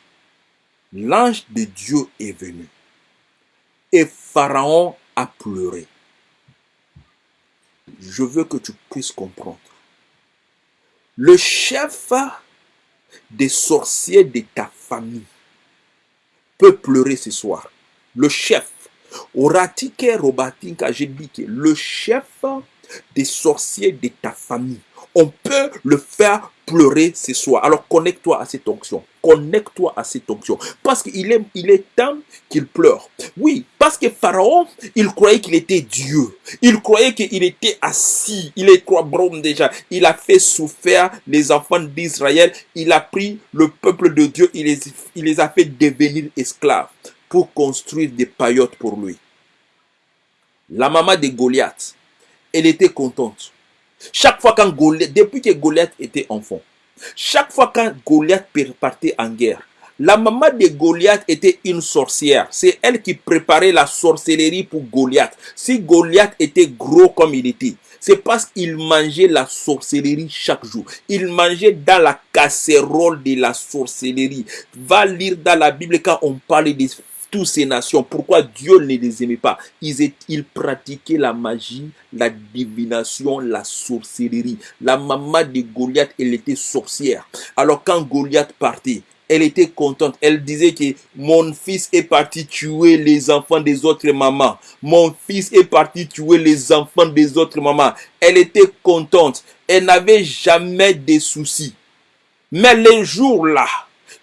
L'ange de Dieu est venu. Et Pharaon a pleuré. Je veux que tu puisses comprendre. Le chef des sorciers de ta famille peut pleurer ce soir. Le chef. Le chef des sorciers de ta famille on peut le faire pleurer ce soir. Alors connecte-toi à cette onction. Connecte-toi à cette onction. Parce qu'il est, il est temps qu'il pleure. Oui, parce que Pharaon, il croyait qu'il était Dieu. Il croyait qu'il était assis. Il est quoi, déjà. Il a fait souffrir les enfants d'Israël. Il a pris le peuple de Dieu. Il il les a fait devenir esclaves pour construire des paillotes pour lui. La maman de Goliath, elle était contente chaque fois quand Goliath, depuis que Goliath était enfant, chaque fois quand Goliath partait en guerre, la maman de Goliath était une sorcière. C'est elle qui préparait la sorcellerie pour Goliath. Si Goliath était gros comme il était, c'est parce qu'il mangeait la sorcellerie chaque jour. Il mangeait dans la casserole de la sorcellerie. Va lire dans la Bible quand on parle des toutes ces nations. Pourquoi Dieu ne les aimait pas? Ils, pratiquaient la magie, la divination, la sorcellerie. La maman de Goliath, elle était sorcière. Alors quand Goliath partait, elle était contente. Elle disait que mon fils est parti tuer les enfants des autres mamans. Mon fils est parti tuer les enfants des autres mamans. Elle était contente. Elle n'avait jamais de soucis. Mais les jours-là,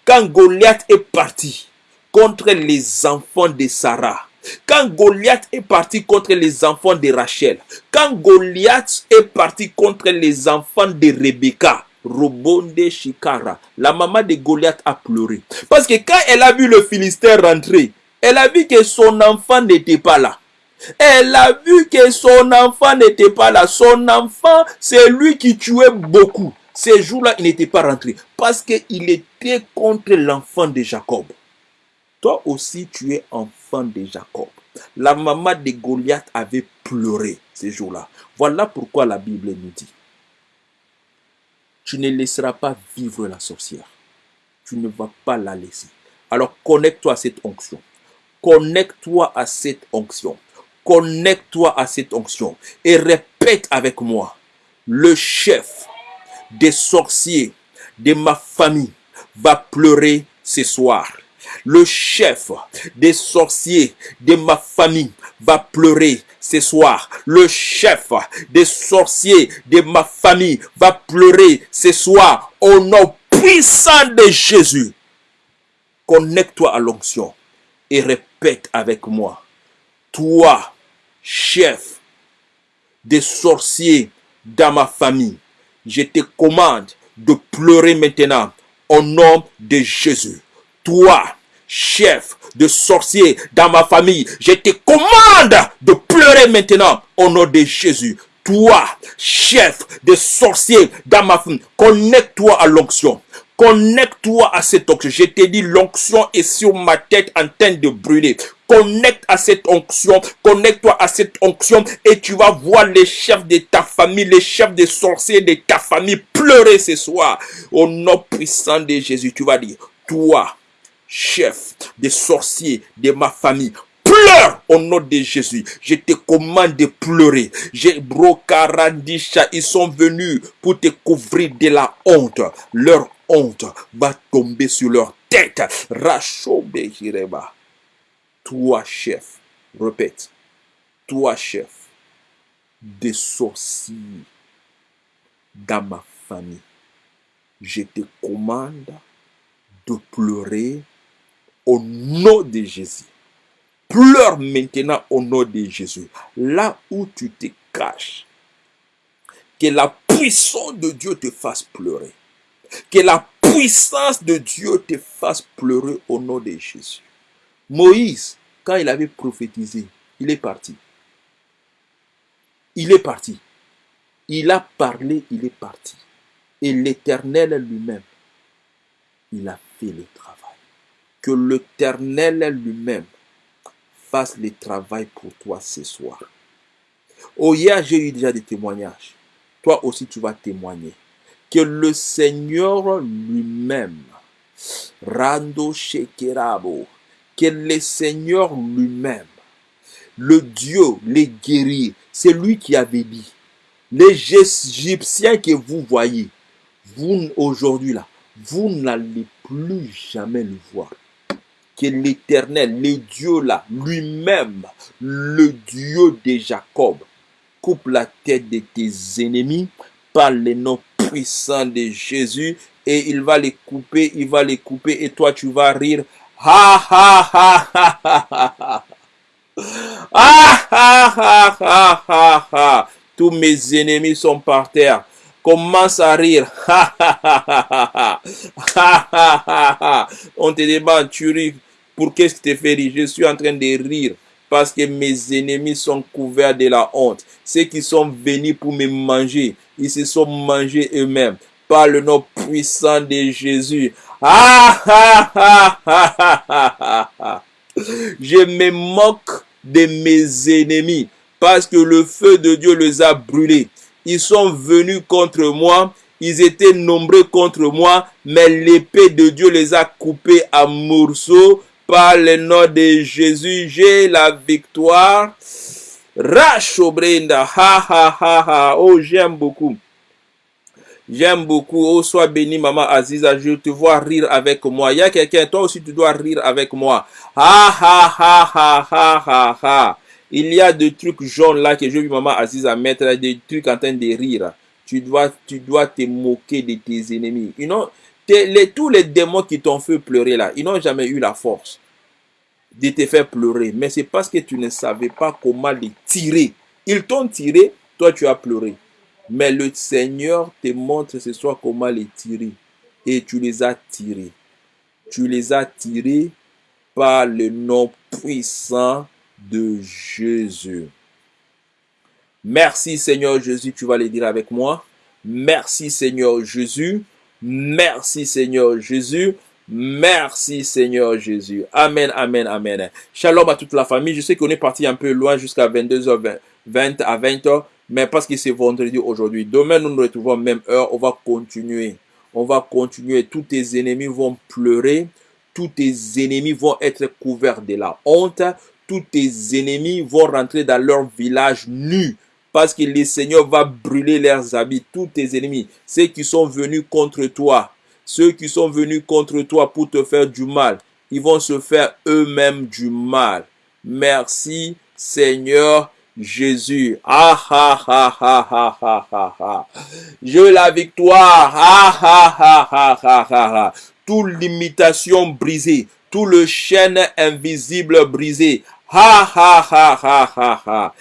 quand Goliath est parti, contre les enfants de Sarah. Quand Goliath est parti contre les enfants de Rachel, quand Goliath est parti contre les enfants de Rebecca, Robonde Shikara, la maman de Goliath a pleuré. Parce que quand elle a vu le Philistin rentrer, elle a vu que son enfant n'était pas là. Elle a vu que son enfant n'était pas là. Son enfant, c'est lui qui tuait beaucoup. Ces jours-là, il n'était pas rentré. Parce qu'il était contre l'enfant de Jacob. Toi aussi, tu es enfant de Jacob. La maman de Goliath avait pleuré ces jours-là. Voilà pourquoi la Bible nous dit, tu ne laisseras pas vivre la sorcière. Tu ne vas pas la laisser. Alors connecte-toi à cette onction. Connecte-toi à cette onction. Connecte-toi à cette onction. Et répète avec moi. Le chef des sorciers de ma famille va pleurer ce soir le chef des sorciers de ma famille va pleurer ce soir. Le chef des sorciers de ma famille va pleurer ce soir au nom puissant de Jésus. Connecte-toi à l'onction et répète avec moi. Toi, chef des sorciers dans ma famille, je te commande de pleurer maintenant au nom de Jésus. Toi, chef de sorciers dans ma famille, je te commande de pleurer maintenant au nom de Jésus. Toi, chef de sorciers dans ma famille, connecte-toi à l'onction. Connecte-toi à cette onction. Je t'ai dit, l'onction est sur ma tête en train de brûler. Connecte à cette onction, connecte-toi à cette onction et tu vas voir les chefs de ta famille, les chefs des sorciers de ta famille pleurer ce soir. Au nom puissant de Jésus, tu vas dire, toi, chef des sorciers de ma famille, Pleure au nom de Jésus. Je te commande de pleurer. J'ai brocarandisha. Ils sont venus pour te couvrir de la honte. Leur honte va tomber sur leur tête. Rachobe Jireba. Toi, chef. Répète. Toi, chef. Des sorciers dans ma famille. Je te commande de pleurer au nom de Jésus. Pleure maintenant au nom de Jésus. Là où tu te caches, que la puissance de Dieu te fasse pleurer. Que la puissance de Dieu te fasse pleurer au nom de Jésus. Moïse, quand il avait prophétisé, il est parti. Il est parti. Il a parlé, il est parti. Et l'Éternel lui-même, il a fait le travail. Que l'Éternel lui-même fasse le travail pour toi ce soir. Oh, hier, j'ai eu déjà des témoignages. Toi aussi, tu vas témoigner. Que le Seigneur lui-même, Rando Shekerabo, que le Seigneur lui-même, le Dieu, les guéris, c'est lui qui avait dit, les Égyptiens que vous voyez, vous aujourd'hui là, vous n'allez plus jamais le voir. Que l'Éternel, le Dieu là, lui-même, le Dieu de Jacob, coupe la tête de tes ennemis par le nom puissant de Jésus et il va les couper, il va les couper et toi tu vas rire. Ha ha ha ha ha ha Ah ha ha ha ha Tous mes ennemis sont par terre commence à rire. On te demande, tu ris. Pour qu'est-ce que tu te fais rire Je suis en train de rire parce que mes ennemis sont couverts de la honte. Ceux qui sont venus pour me manger, ils se sont mangés eux-mêmes par le nom puissant de Jésus. Je me moque de mes ennemis parce que le feu de Dieu les a brûlés. Ils sont venus contre moi, ils étaient nombreux contre moi, mais l'épée de Dieu les a coupés à morceaux par le nom de Jésus. J'ai la victoire. Brenda, ha ha ha ha. Oh, j'aime beaucoup. J'aime beaucoup. Oh, sois béni, maman Aziza. Je te vois rire avec moi. Il y a quelqu'un, toi aussi, tu dois rire avec moi. Ha ha ha ha ha ha ha. Il y a des trucs jaunes là que j'ai vu maman à mettre, des trucs en train de rire. Tu dois, tu dois te moquer de tes ennemis. Ils tous les démons qui t'ont fait pleurer là, ils n'ont jamais eu la force de te faire pleurer. Mais c'est parce que tu ne savais pas comment les tirer. Ils t'ont tiré, toi tu as pleuré. Mais le Seigneur te montre ce soir comment les tirer. Et tu les as tirés. Tu les as tirés par le nom puissant de Jésus. Merci Seigneur Jésus, tu vas les dire avec moi. Merci Seigneur Jésus. Merci Seigneur Jésus. Merci Seigneur Jésus. Amen, amen, amen. Shalom à toute la famille. Je sais qu'on est parti un peu loin jusqu'à 22h20 à 20h, mais parce que c'est vendredi aujourd'hui. Demain, nous nous retrouvons même heure. On va continuer. On va continuer. Tous tes ennemis vont pleurer. Tous tes ennemis vont être couverts de la honte tous tes ennemis vont rentrer dans leur village nus parce que le Seigneur va brûler leurs habits, tous tes ennemis, ceux qui sont venus contre toi, ceux qui sont venus contre toi pour te faire du mal, ils vont se faire eux-mêmes du mal. Merci Seigneur Jésus. Ah ah ah ah ah ah ah ah. La victoire. Ah ah ah ah ah ah ah. Limitation brisée, tout le chaîne invisible brisé. Ha ha ha ha ha ha.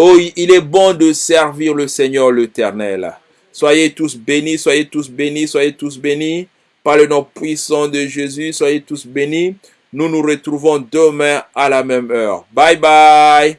Oh, il est bon de servir le Seigneur l'Éternel. Soyez tous bénis, soyez tous bénis, soyez tous bénis. Par le nom puissant de Jésus, soyez tous bénis. Nous nous retrouvons demain à la même heure. Bye bye.